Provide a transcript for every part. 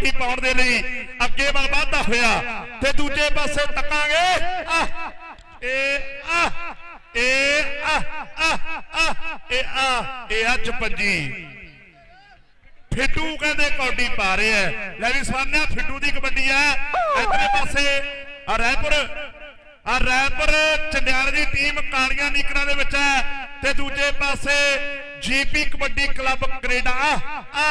ਕਬੱਡੀ ਪਾਉਣ ਦੇ ਲਈ ਅੱਗੇ ਵੱਲ ਹੋਇਆ ਤੇ ਦੂਜੇ ਪਾਸੇ ਤੱਕਾਂਗੇ। ਆ ਇਹ ਆ ਇਹ ਆ ਆ ਇਹ ਆ ਇਹ ਆ ਚਪੰਜੀ। ਫਿੱਟੂ ਕਹਿੰਦੇ ਕੌਡੀ ਪਾ ਰਹੇ ਐ ਲੈ ਵੀ ਸਵਾਨਿਆ ਫਿੱਟੂ ਦੀ ਕਬੱਡੀ ਐ ਇਧਰੇ ਪਾਸੇ ਆ ਰਾਏਪੁਰ ਆ ਰਾਏਪੁਰ ਚੰਡਿਆਲ ਦੀ ਟੀਮ ਕਾਲੀਆਂ ਨੀਕਰਾਂ ਦੇ ਵਿੱਚ ਹੈ ਤੇ ਦੂਜੇ ਪਾਸੇ ਜੀਪੀ ਕਬੱਡੀ ਕਲੱਬ ਕੈਨੇਡਾ। ਆ ਆ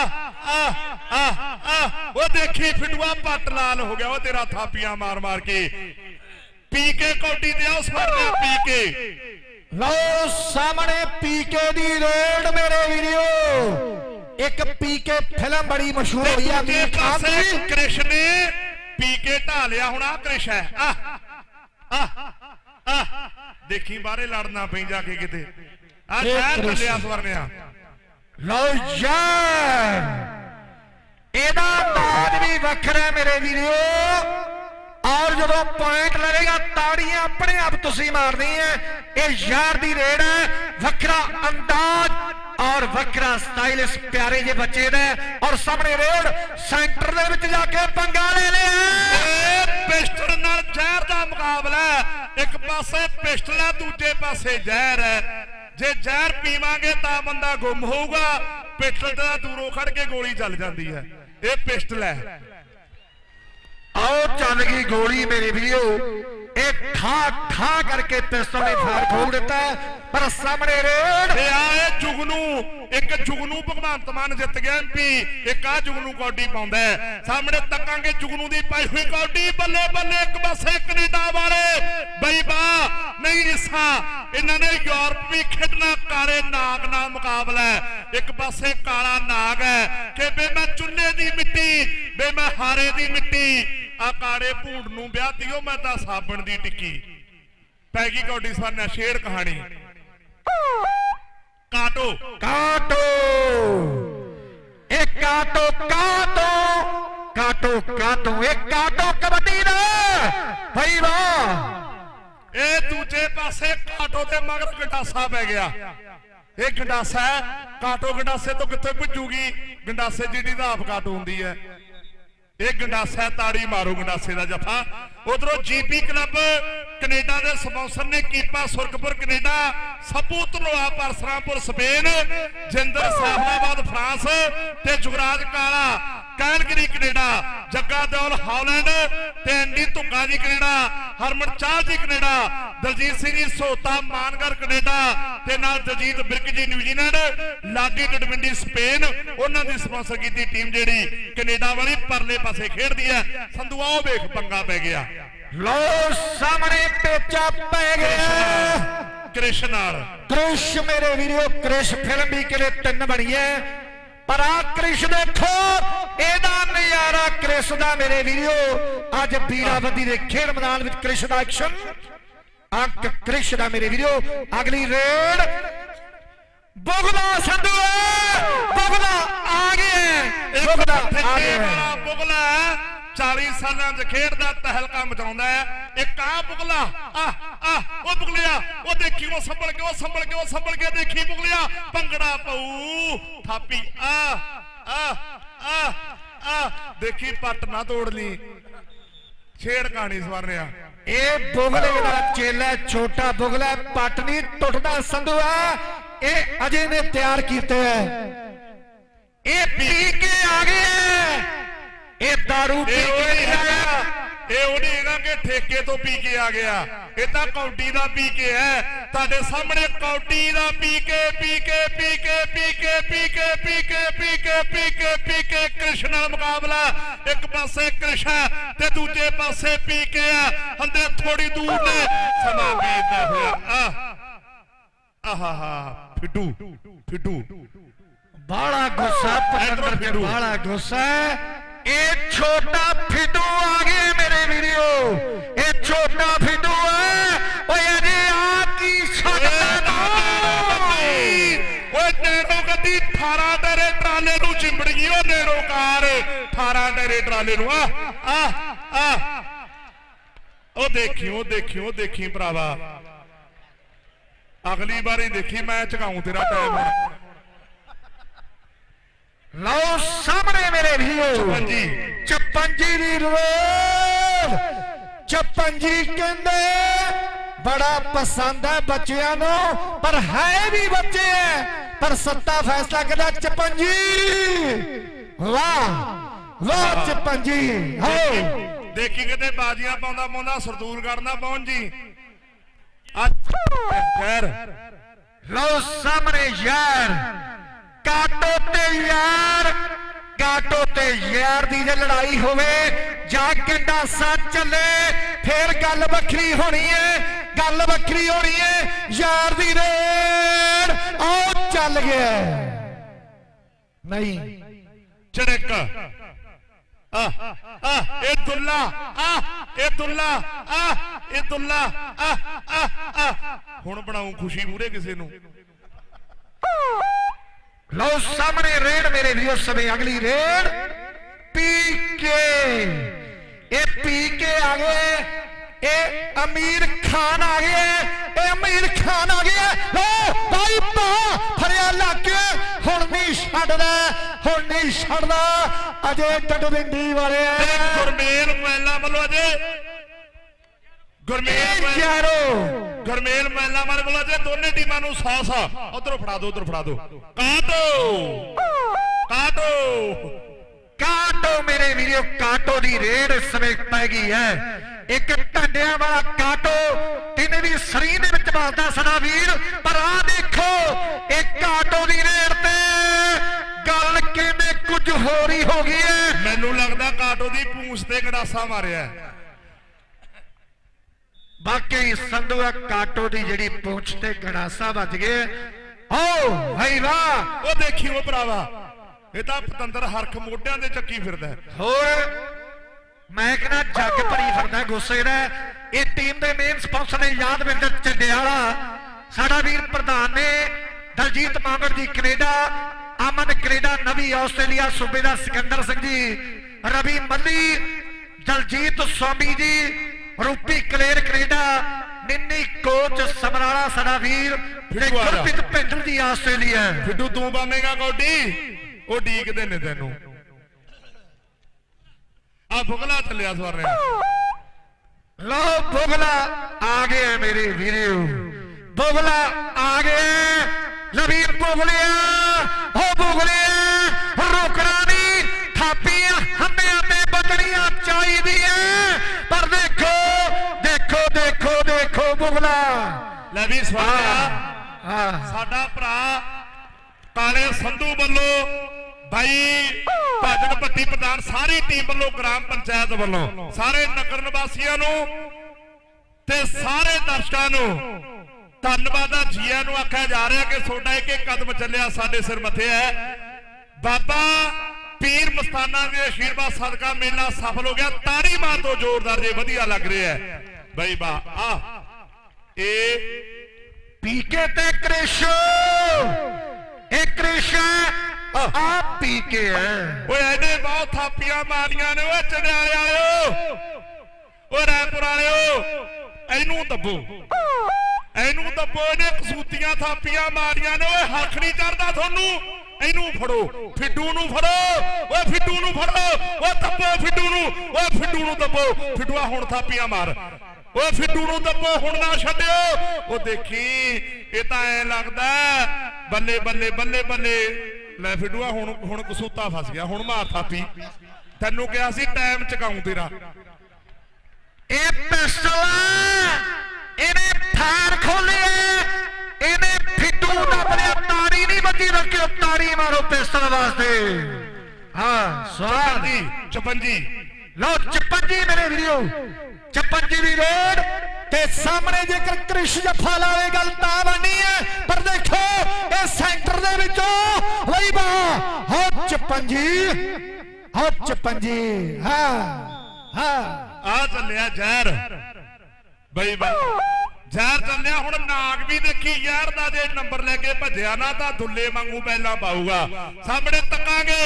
ਆ ਉਹ ਦੇਖੀ ਫਿੱਟੂਆ ਪੱਟ ਲਾਲ ਹੋ ਗਿਆ ਉਹ ਤੇਰਾ ਥਾਪੀਆਂ ਮਾਰ ਮਾਰ ਕੇ। ਪੀਕੇ ਕੌਡੀ ਤੇ ਆ ਉਸ ਵਾਰ ਪੀਕੇ ਲਓ ਸਾਹਮਣੇ ਪੀਕੇ ਦੀ ਰੇਡ ਮੇਰੇ ਵੀਡੀਓ ਇੱਕ ਪੀਕੇ ਫਿਲਮ ਬੜੀ ਮਸ਼ਹੂਰ ਹੋਈ ਆ ਅਮੀਰ ਖਾਨ ਦੀ ਕ੍ਰਿਸ਼ ਨੇ ਪੀ ਕੇ ਢਾ ਲਿਆ ਹੁਣ ਆ ਕ੍ਰਿਸ਼ ਹੈ। ਆ ਆ ਆ। ਦੇਖੀ ਬਾਹਰੇ ਲੜਨਾ ਪਈ ਜਾ ਕੇ ਕਿਤੇ। ਆ ਇਹ ਸ਼ਹਿਰ ਕ੍ਰਿਸ਼। ਚੱਲਿਆ ਸਵਰਨਿਆ ਲਓ ਯਾਰ ਇਹਦਾ ਬਾਦ ਵੀ ਵੱਖਰਾ ਮੇਰੇ ਵੀਡੀਓ ਔਰ ਜਦੋਂ ਪੁਆਇੰਟ ਲੜੇਗਾ ਤਾੜੀਆਂ ਆਪਣੇ ਆਪ ਤੁਸੀਂ ਮਾਰਨੀ ਹੈ ਇਹ ਯਾਰ ਦੀ ਰੇਡ ਹੈ ਵੱਖਰਾ ਅੰਦਾਜ਼ ਔਰ ਵੱਖਰਾ ਸਟਾਈਲ ਇਸ ਪਿਆਰੇ ਜਿਹੇ ਬੱਚੇ ਦਾ। ਔਰ ਸਾਹਮਣੇ ਰੇਡ ਸੈਂਟਰ ਦੇ ਵਿੱਚ ਜਾ ਕੇ ਪੰਗਾ ਲੈ ਲਿਆ ਪਿਸਟਲ ਨਾਲ ਜ਼ਹਿਰ ਦਾ ਮੁਕਾਬਲਾ। ਇੱਕ ਪਾਸੇ ਪਿਸਟਲ ਹੈ ਦੂਜੇ ਪਾਸੇ ਜ਼ਹਿਰ ਹੈ ਜੇ ਜ਼ਹਿਰ ਪੀਵਾਂਗੇ ਤਾਂ ਬੰਦਾ ਗੁੰਮ ਹੋਊਗਾ। ਪਿਸਟਲ ਤਾਂ ਦੂਰੋਂ ਖੜ ਕੇ ਗੋਲੀ ਚੱਲ ਜਾਂਦੀ ਹੈ। ਇਹ ਪਿਸਟਲ ਹੈ। ਆਓ, ਚੱਲ ਗਈ ਗੋਲੀ ਮੇਰੇ ਵੀਡੀਓ ਇਹ ਠਾ ਠਾ ਕਰਕੇ ਪਿਸਤਲ ਨੇ ਫਾਇਰ ਖੋਲ ਦਿੱਤਾ ਪਰ ਸਾਹਮਣੇ ਰੇਡ। ਤੇ ਆ ਇਹ ਜੁਗਨੂ, ਇੱਕ ਜੁਗਨੂ ਭਗਵੰਤ ਮਾਨ ਜਿੱਤ ਗਿਆ ਐਮਪੀ ਇੱਕ ਆ ਜੁਗਨੂ ਕੌਡੀ ਪਾਉਂਦਾ ਸਾਹਮਣੇ ਤੱਕਾਂਗੇ ਜੁਗਨੂ ਦੀ ਪਾਈ ਹੋਈ ਕੌਡੀ, ਬੱਲੇ ਬੱਲੇ, ਇੱਕ ਪਾਸੇ ਕੈਨੇਡਾ ਵਾਲੇ। ਬਈ ਬਾ, ਨਹੀਂ ਇਸਾ ਇਹਨਾਂ ਨੇ ਯੂਰਪ ਵੀ ਖੇਡਣਾ ਕਾਲੇ ਨਾਗ ਨਾਲ ਮੁਕਾਬਲਾ ਇੱਕ ਪਾਸੇ ਕਾਲਾ ਨਾਗ ਹੈ ਕਿ ਬੇ ਮੈਂ ਚੁੱਲ੍ਹੇ ਦੀ ਮਿੱਟੀ ਬੇ ਮੈਂ ਹਾਰੇ ਦੀ ਮਿੱਟੀ ਆ ਕਾਲੇ ਭੂੰਡ ਨੂੰ ਵਿਆਹ ਦਿਓ ਮੈਂ ਤਾਂ ਸਾਬਣ ਦੀ ਟਿੱਕੀ। ਪੈ ਗਈ ਕੌਡੀ ਸਵਰਨਾ ਸ਼ੇਰ ਕਹਾਣੀ। ਕਾਟੋ। ਕਾਟੋ। ਇਹ ਕਾਟੋ ਕਾਟੋ। ਕਾਟੋ ਕਾਟੋ। ਇਹ ਕਾਟੋ ਕਬੱਡੀ ਦਾ ਭਾਈ ਵਾਹ ਇਹ ਦੂਜੇ ਪਾਸੇ ਕਾਟੋ ਤੇ ਮਗਰ ਗੰਡਾਸਾ ਪੈ ਗਿਆ। ਇਹ ਗੰਡਾਸਾ ਕਾਟੋ ਗੰਡਾਸੇ ਤੋਂ ਕਿੱਥੇ ਭੁੱਜੂਗੀ ਗੰਡਾਸੇ ਜਿਹੜੀ ਦਾ ਆਪ ਕਾਟੋ ਹੁੰਦੀ ਹੈ। ਇਹ ਗੰਡਾਸਾ ਤਾੜੀ ਮਾਰੋ ਗੰਡਾਸੇ ਦਾ ਜਫਾ ਉਧਰੋਂ ਜੀਪੀ ਕਲੱਬ ਕੈਨੇਡਾ ਦੇ ਸਪਾਂਸਰ ਨੇ Keepa Surkhpur Canada Sappu Dhanoa Parsrampur Spain, Jinder Sahbabad France ਤੇ Jugraj Kala Calgary Canada, Jagga Daul Holland ਤੇ ਐਂਡੀ ਧੁੱਗਾ ਜੀ ਕੈਨੇਡਾ, ਹਰਮਨ ਚਾਹ ਜੀ ਕੈਨੇਡਾ, ਦਲਜੀਤ ਸਿੰਘ ਜੀ ਸੋਤਾ ਮਾਨਗਰ ਕੈਨੇਡਾ ਤੇ ਨਾਲ ਦਲਜੀਤ ਬਿਰਕ ਜੀ ਨਿਊਜ਼ੀਲੈਂਡ ਲਾਗੀ ਡਡਵਿੰਡੀ ਸਪੇਨ, ਉਹਨਾਂ ਦੀ ਸਪਾਂਸਰ ਕੀਤੀ ਟੀਮ ਜਿਹੜੀ ਕੈਨੇਡਾ ਵਾਲੀ ਪਰਲੇ ਪਾਸੇ ਖੇਡਦੀ ਹੈ। ਸੰਧੂਆ ਆਓ ਵੇਖ ਪੰਗਾ ਪੈ ਗਿਆ। ਲੋ ਸਾਹਮਣੇ ਪੇਚਾ ਪੈ ਗਿਆ ਕ੍ਰਿਸ਼ ਨਾਲ ਕ੍ਰਿਸ਼ ਮੇਰੇ ਵੀਡੀਓ ਕ੍ਰਿਸ਼ ਫਿਲਮ ਵੀ ਕਿਲੇ ਤਿੰਨ ਬਣੀ ਹੈ ਪਰ ਆ ਕ੍ਰਿਸ਼ ਦੇਖੋ ਇਹਦਾ ਨਜ਼ਾਰਾ ਕ੍ਰਿਸ਼ ਦਾ ਮੇਰੇ ਵੀਡੀਓ ਅੱਜ ਬੀਰਾਵਦੀ ਦੇ ਖੇਡ ਮੈਦਾਨ ਵਿੱਚ ਕ੍ਰਿਸ਼ ਦਾ ਐਕਸ਼ਨ ਅੰਕ ਕ੍ਰਿਸ਼ ਦਾ ਮੇਰੇ ਵੀਡੀਓ ਅਗਲੀ ਰੇਡ ਬੁਗਲਾ ਸੰਧੂ ਬੁਗਲਾ ਆ ਗਿਆ ਬੁਗਲਾ ਆ ਠੱਠੇ ਗਿਆ ਵਾਲਾ ਬੁਗਲਾ 40 ਸਾਲਾਂ 'ਚ ਖੇਡਦਾ ਤਹਿਲਕਾ ਮਚਾਉਂਦਾ ਹੈ। ਇੱਕ ਆ ਬੁਗਲਾ ਆ ਆ ਉਹ ਬੁਗਲਿਆ ਉਹ ਦੇਖੀ, ਉਹ ਸੰਭਲ ਕੇ ਉਹ ਸੰਭਲ ਕੇ ਉਹ ਸੰਭਲ ਕੇ ਦੇਖੀ ਬੁਗਲਿਆ ਭੰਗੜਾ ਪਊ, ਥਾਪੀ ਆ ਆ ਆ ਆ ਦੇਖੀ ਪੱਟ ਨਾ ਤੋੜ ਲਈ। ਛੇੜ ਕਹਾਣੀ ਸਵਰਨਿਆ ਇਹ ਬੁਗਲੇ ਦਾ ਚੇਲਾ ਛੋਟਾ ਬੁਗਲਾ ਪੱਟ ਨਹੀਂ ਟੁੱਟਦਾ, ਸੰਧੂ ਆ ਇਹ ਅਜੇ ਨੇ ਤਿਆਰ ਕੀਤਾ ਹੈ। ਇਹ ਪੀ ਕੇ ਆ ਗਿਆ ਇਹ दारू ਪੀ ਕੇ ਆਇਆ। ਇਹ ਉਹ ਨਹੀਂ ਹੈਗਾ ਕਿ ਠੇਕੇ ਤੋਂ ਪੀ ਕੇ ਆ ਗਿਆ। ਇਹ ਤਾਂ ਕੌਡੀ ਦਾ ਪੀ ਕੇ ਹੈ। ਤੁਹਾਡੇ ਸਾਹਮਣੇ ਕੌਡੀ ਦਾ ਪੀ ਕੇ ਪੀ ਕੇ ਪੀ ਕੇ ਪੀ ਕੇ ਪੀ ਕੇ ਪੀ ਕੇ ਪੀ ਕੇ ਪੀ ਕੇ ਪੀ ਕੇ। ਕ੍ਰਿਸ਼ਨ ਨਾਲ ਮੁਕਾਬਲਾ। ਇੱਕ ਪਾਸੇ ਕ੍ਰਿਸ਼ਨ ਤੇ ਦੂਜੇ ਪਾਸੇ ਪੀ ਕੇ ਆ। ਹੰਦੇ ਥੋੜੀ ਦੂਰ ਨੇ। ਸਮਾਂ ਬੀਤਦਾ ਹੋਇਆ। ਆ ਆਹਾ ਫਿੱਡੂ ਫਿੱਡੂ। ਬਾਲਾ ਗੁੱਸਾ ਪਤੰਦਰ ਤੇ। ਬਾਲਾ ਗੁੱਸਾ। ਇਹ ਛੋਟਾ ਫਿੱਡੂ ਆ ਗਿਆ ਮੇਰੇ ਵੀਡੀਓ ਇਹ ਛੋਟਾ ਫਿੱਡੂ ਹੈ ਓਏ ਅਜੇ ਆ ਕੀ ਸਕਦਾ ਤੂੰ? ਓਏ ਨੇੜੋ ਗੱਡੀ 18 ਡਰੇ ਟਰਾਲੇ ਨੂੰ ਚਿੰਬੜ ਗਈ ਓ ਨੇੜੋ ਕਾਰ। 18 ਡਰੇ ਟਰਾਲੇ ਨੂੰ। ਆ ਆ ਆ। ਉਹ ਦੇਖੀ ਉਹ ਦੇਖੀ ਭਰਾਵਾ। ਅਗਲੀ ਵਾਰੀ ਦੇਖੀ ਮੈਂ ਝਕਾਉਂ ਤੇਰਾ ਟਾਈਮ ਹੁਣ ਲਓ ਸਾਹਮਣੇ ਮੇਰੇ ਹਾਂਜੀ ਚਪੰਜੀ। ਦੀ ਰੋਡ ਚਪੰਜੀ ਕਹਿੰਦੇ ਬੜਾ ਪਸੰਦ ਹੈ ਬੱਚਿਆਂ ਨੂੰ। ਪਰ ਹੈ ਵੀ ਬੱਚੇ ਹੈ ਪਰ ਸੱਤਾ ਫੈਸਲਾ ਕਰਦਾ ਚਪੰਜੀ। ਵਾਹ ਵਾਹ ਚਪੰਜੀ। ਹੋ ਦੇਖੀ ਕਿਤੇ ਬਾਜੀਆਂ ਪਾਉਂਦਾ ਪਾਉਂਦਾ ਸਰਦੂਲ ਕਰਨਾ ਪਹੁੰਚ ਜੀ। ਅੱਜ ਖੈਰ। ਲਓ ਸਾਹਮਣੇ ਯਾਰ। ਕਾਟੋ ਤੇ ਯਾਰ ਕਾਟੋ ਤੇ ਯਾਰ ਦੀ ਜੇ ਲੜਾਈ ਹੋਵੇ, ਜਾਂ ਕਿੰਡਾ ਸੱਚ ਚੱਲੇ ਫੇਰ ਗੱਲ ਵੱਖਰੀ ਹੋਣੀ ਏ, ਗੱਲ ਵੱਖਰੀ ਹੋਣੀ ਏ, ਯਾਰ ਦੀ ਰੇਡ ਆਓ ਚੱਲ ਗਿਆ। ਨਹੀਂ ਚੜਕ ਆ ਆ ਇਹ ਦੁੱਲਾ ਆ ਇਹ ਦੁੱਲਾ ਆ ਇਹ ਦੁੱਲਾ ਆ ਆ ਹੁਣ ਬਣਾਉ ਖੁਸ਼ੀ ਪੂਰੇ ਕਿਸੇ ਨੂੰ। ਲਓ ਸਾਹਮਣੇ ਰੇਡ ਮੇਰੇ ਵੀਰੋ ਸਮੇਂ ਅਗਲੀ ਰੇਡ ਪੀਕੇ ਇਹ ਪੀਕੇ ਆ ਗਏ। ਇਹ ਅਮੀਰ ਖਾਨ ਆ ਗਏ। ਇਹ ਅਮੀਰ ਖਾਨ ਆ ਗਏ। ਲਓ ਬਾਈ ਭਾ ਫਰਿਆ ਲੱਗ ਕੇ ਹੁਣ ਨਹੀਂ ਛੱਡਦਾ ਹੁਣ ਨਹੀਂ ਛੱਡਦਾ। ਅਜੇ ਡਡਵਿੰਡੀ ਵਾਲੇ ਤੇ ਗੁਰਮੇਲ ਮਹਿਲਾ ਵੱਲੋਂ ਅਜੇ ਗੁਰਮੇਲ ਯਾਰੋ। ਗੁਰਮੇਲ ਮਹਿਲਾ ਵਾਲੇ ਵੱਲੋਂ ਅਜੇ ਦੋਨੇ ਟੀਮਾਂ ਨੂੰ 100 100 ਉਧਰੋਂ ਫੜਾ ਦਿਓ ਉਧਰ ਫੜਾ ਦਿਓ ਕਾਟੋ! ਕਾਟੋ! ਕਾਟੋ ਮੇਰੇ ਵੀਰੋ ਕਾਟੋ ਦੀ ਰੇਡ ਇਸ ਸਮੇਂ ਪੈ ਗਈ ਹੈ। ਇੱਕ ਢੰਡਿਆਂ ਵਾਲਾ ਕਾਟੋ ਤਿੰਨ ਵੀ ਸਰੀਰ ਦੇ ਵਿੱਚ ਵੱਜਦਾ ਸਦਾ ਵੀਰ ਪਰ ਆ ਦੇਖੋ ਇਹ ਕਾਟੋ ਦੀ ਰੇਡ ਤੇ ਗੱਲ ਕਹਿੰਦੇ ਕੁਝ ਹੋਰ ਹੀ ਹੋ ਗਈ ਹੈ। ਮੈਨੂੰ ਲੱਗਦਾ ਕਾਟੋ ਦੀ ਪੂੰਛ ਤੇ ਗੜਾਸਾ ਮਾਰਿਆ ਹੈ। ਵਾਕਈ ਸੰਧੂਆ ਕਾਟੋ ਦੀ ਜਿਹੜੀ ਪੂੰਛ ਤੇ ਗੜਾਸਾ ਵੱਜ ਗਿਆ। ਓ ਭਾਈ ਵਾਹ। ਉਹ ਦੇਖੀ ਉਹ ਭਰਾਵਾ ਇਹ ਤਾਂ ਪਤੰਦਰ ਹਰਖ ਮੋਢਿਆਂ ਦੇ ਚੱਕੀ ਫਿਰਦਾ। ਹੋਰ ਮੈਂ ਕਹਿੰਦਾ ਜੱਗ ਭਰੀ ਫਿਰਦਾ ਗੁੱਸੇ ਦਾ। ਇਹ ਟੀਮ ਦੇ ਮੇਨ ਸਪਾਂਸਰ ਨੇ ਯਾਦਵਿੰਦਰ ਚੰਡਿਆਲਾ ਸਾਡਾ ਵੀਰ ਪ੍ਰਧਾਨ ਨੇ ਦਲਜੀਤ ਮਾਂਗੜ ਜੀ ਕੈਨੇਡਾ ਅਮਨ ਕੈਨੇਡਾ ਨਵੀਂ ਆਸਟ੍ਰੇਲੀਆ ਸੂਬੇ ਦਾ ਸਿਕੰਦਰ ਸਿੰਘ ਜੀ ਰਵੀ ਮੱਲੀ ਦਲਜੀਤ ਸਵਾਮੀ ਜੀ ਰੂਪੀ ਕਲੇਰ ਕੈਨੇਡਾ ਨਿੰਨੀ ਕੋਚ ਸਮਰਾਲਾ ਸਾਡਾ ਵੀਰ ਤੇ। ਗੁਰਪ੍ਰੀਤ ਭਿੰਡਰ ਜੀ ਆਸਟ੍ਰੇਲੀਆ। ਫਿੱਟੂ ਤੂੰ ਬਾਵੇਂਗਾ ਕੌਡੀ? ਉਹ ਡੀਕਦੇ ਨੇ ਤੈਨੂੰ। ਆ ਫੁਗਲਾ ਚੱਲਿਆ ਸਵਰਨੇ। ਲੋ ਬੁਗਲਾ ਆ ਗਿਆ ਮੇਰੇ ਵੀਰੋ। ਬੁਗਲਾ ਆ ਗਿਆ। ਲਵੀਰ ਬੁਗਲਿਆ ਹੋ ਬੁਗਲਿਆ ਰੋਕਣਾ ਨਹੀਂ। ਥਾਪੀਆਂ ਹੰਮਿਆਂ ਤੇ ਬਚਣੀਆਂ ਚਾਹੀਦੀਆਂ। ਦੇਖੋ ਬੁਗਲਾ ਲੈ ਵੀ ਸਵਾਲਿਆ ਸਾਡਾ ਭਰਾ ਕਾਲੇ ਸੰਧੂ ਵੱਲੋਂ ਬਾਈ ਭਾਜਨ ਭੱਟੀ ਪ੍ਰਧਾਨ ਸਾਰੀ ਟੀਮ ਵੱਲੋਂ ਗ੍ਰਾਮ ਪੰਚਾਇਤ ਵੱਲੋਂ ਸਾਰੇ ਨਗਰ ਨਿਵਾਸੀਆਂ ਨੂੰ ਤੇ ਸਾਰੇ ਦਰਸ਼ਕਾਂ ਨੂੰ ਧੰਨਵਾਦ ਆ। ਜੀਆਂ ਨੂੰ ਆਖਿਆ ਜਾ ਰਿਹਾ ਕਿ ਤੁਹਾਡਾ ਇੱਕ ਇੱਕ ਕਦਮ ਚੱਲਿਆ ਸਾਡੇ ਸਿਰ ਮੱਥੇ ਹੈ। ਬਾਬਾ ਪੀਰ ਮਸਤਾਨਾ ਦੇ ਆਸ਼ੀਰਵਾਦ ਸਦਕਾ ਮੇਲਾ ਸਫਲ ਹੋ ਗਿਆ। ਤਾੜੀ ਮਾਰ ਤੋਂ ਜ਼ੋਰਦਾਰ ਜੇ ਵਧੀਆ ਲੱਗ ਰਿਹਾ ਹੈ। ਬਈ ਬਾ ਆ। ਇਹ ਪੀਕੇ ਤੇ ਕ੍ਰਿਸ਼। ਇਹ ਕ੍ਰਿਸ਼ ਆ ਪੀਕੇ ਹੈ। ਓਏ ਇਹਨੇ ਬਹੁਤ ਥਾਪੀਆਂ ਮਾਰੀਆਂ ਨੇ, ਓਏ ਚੜਿਆਲੇ ਵਾਲਿਓ। ਓਏ ਰਾਏਪੁਰ ਵਾਲਿਓ, ਇਹਨੂੰ ਦੱਬੋ। ਇਹਨੂੰ ਦੱਬੋ, ਇਹਨੇ ਕਸੂਤੀਆਂ ਥਾਪੀਆਂ ਮਾਰੀਆਂ ਨੇ, ਓਏ ਹੱਥ ਨਹੀਂ ਚੜਦਾ ਤੁਹਾਨੂੰ। ਇਹਨੂੰ ਫੜੋ, ਫਿੱਡੂ ਨੂੰ ਫੜੋ। ਓਏ ਫਿੱਡੂ ਨੂੰ ਫੜੋ। ਓਏ ਦੱਬੋ ਫਿੱਡੂ ਨੂੰ, ਓਏ ਫਿੱਡੂ ਨੂੰ ਦੱਬੋ। ਫਿੱਡੂਆ ਹੁਣ ਥਾਪੀਆਂ ਮਾਰ। ਓਏ ਫਿੱਡੂ ਨੂੰ ਦੱਬੋ ਹੁਣ ਨਾ ਛੱਡਿਓ। ਉਹ ਦੇਖੀ ਇਹ ਤਾਂ ਐ ਲੱਗਦਾ ਬੱਲੇ ਬੱਲੇ ਬੱਲੇ ਬੱਲੇ। ਲੈ ਫਿੱਡੂਆ ਹੁਣ ਹੁਣ ਕਸੂਤਾ ਫਸ ਗਿਆ ਹੁਣ ਮਾਰ ਥਾਪੀ ਤੈਨੂੰ ਕਿਹਾ ਸੀ ਟਾਈਮ ਚਕਾਉਂ ਤੇਰਾ। ਇਹ ਪਿਸਟਲ ਇਹਨੇ ਫਾਰ ਖੋਲਿਆ ਇਹਨੇ ਫਿੱਟੂ ਦਾ ਬਲਿਆ ਤਾੜੀ ਨਹੀਂ ਵੱਜੀ ਰੱਖਿਓ ਤਾੜੀ ਮਾਰੋ ਪਿਸਟਲ ਵਾਸਤੇ। ਹਾਂ ਸਵਾਦ। 55 56 ਲਓ 56 ਮੇਰੇ ਵੀਰੋ 56 ਦੀ ਰੋਡ ਤੇ ਸਾਹਮਣੇ ਜੇਕਰ ਕ੍ਰਿਸ਼ ਜੱਫਾ ਲਾਵੇ ਗੱਲ ਤਾਂ ਬਣਨੀ ਹੈ ਪਰ ਦੇਖੋ ਇਹ ਸੈਂਟਰ ਦੇ ਵਿੱਚੋਂ ਲਈ ਬਾ ਹੋ 56 ਹੋ 56 ਹਾਂ ਹਾਂ ਆ ਚੱਲਿਆ ਜ਼ਹਿਰ ਬਈ ਬਈ ਜ਼ਹਿਰ ਚੱਲਿਆ ਹੁਣ ਨਾਗ ਵੀ ਦੇਖੀ ਯਾਰ ਦਾ ਜੇ ਨੰਬਰ ਲੈ ਕੇ ਭੱਜਿਆ ਨਾ ਤਾਂ ਦੁੱਲੇ ਵਾਂਗੂ ਪਹਿਲਾਂ ਪਾਊਗਾ। ਸਾਹਮਣੇ ਤੱਕਾਂਗੇ,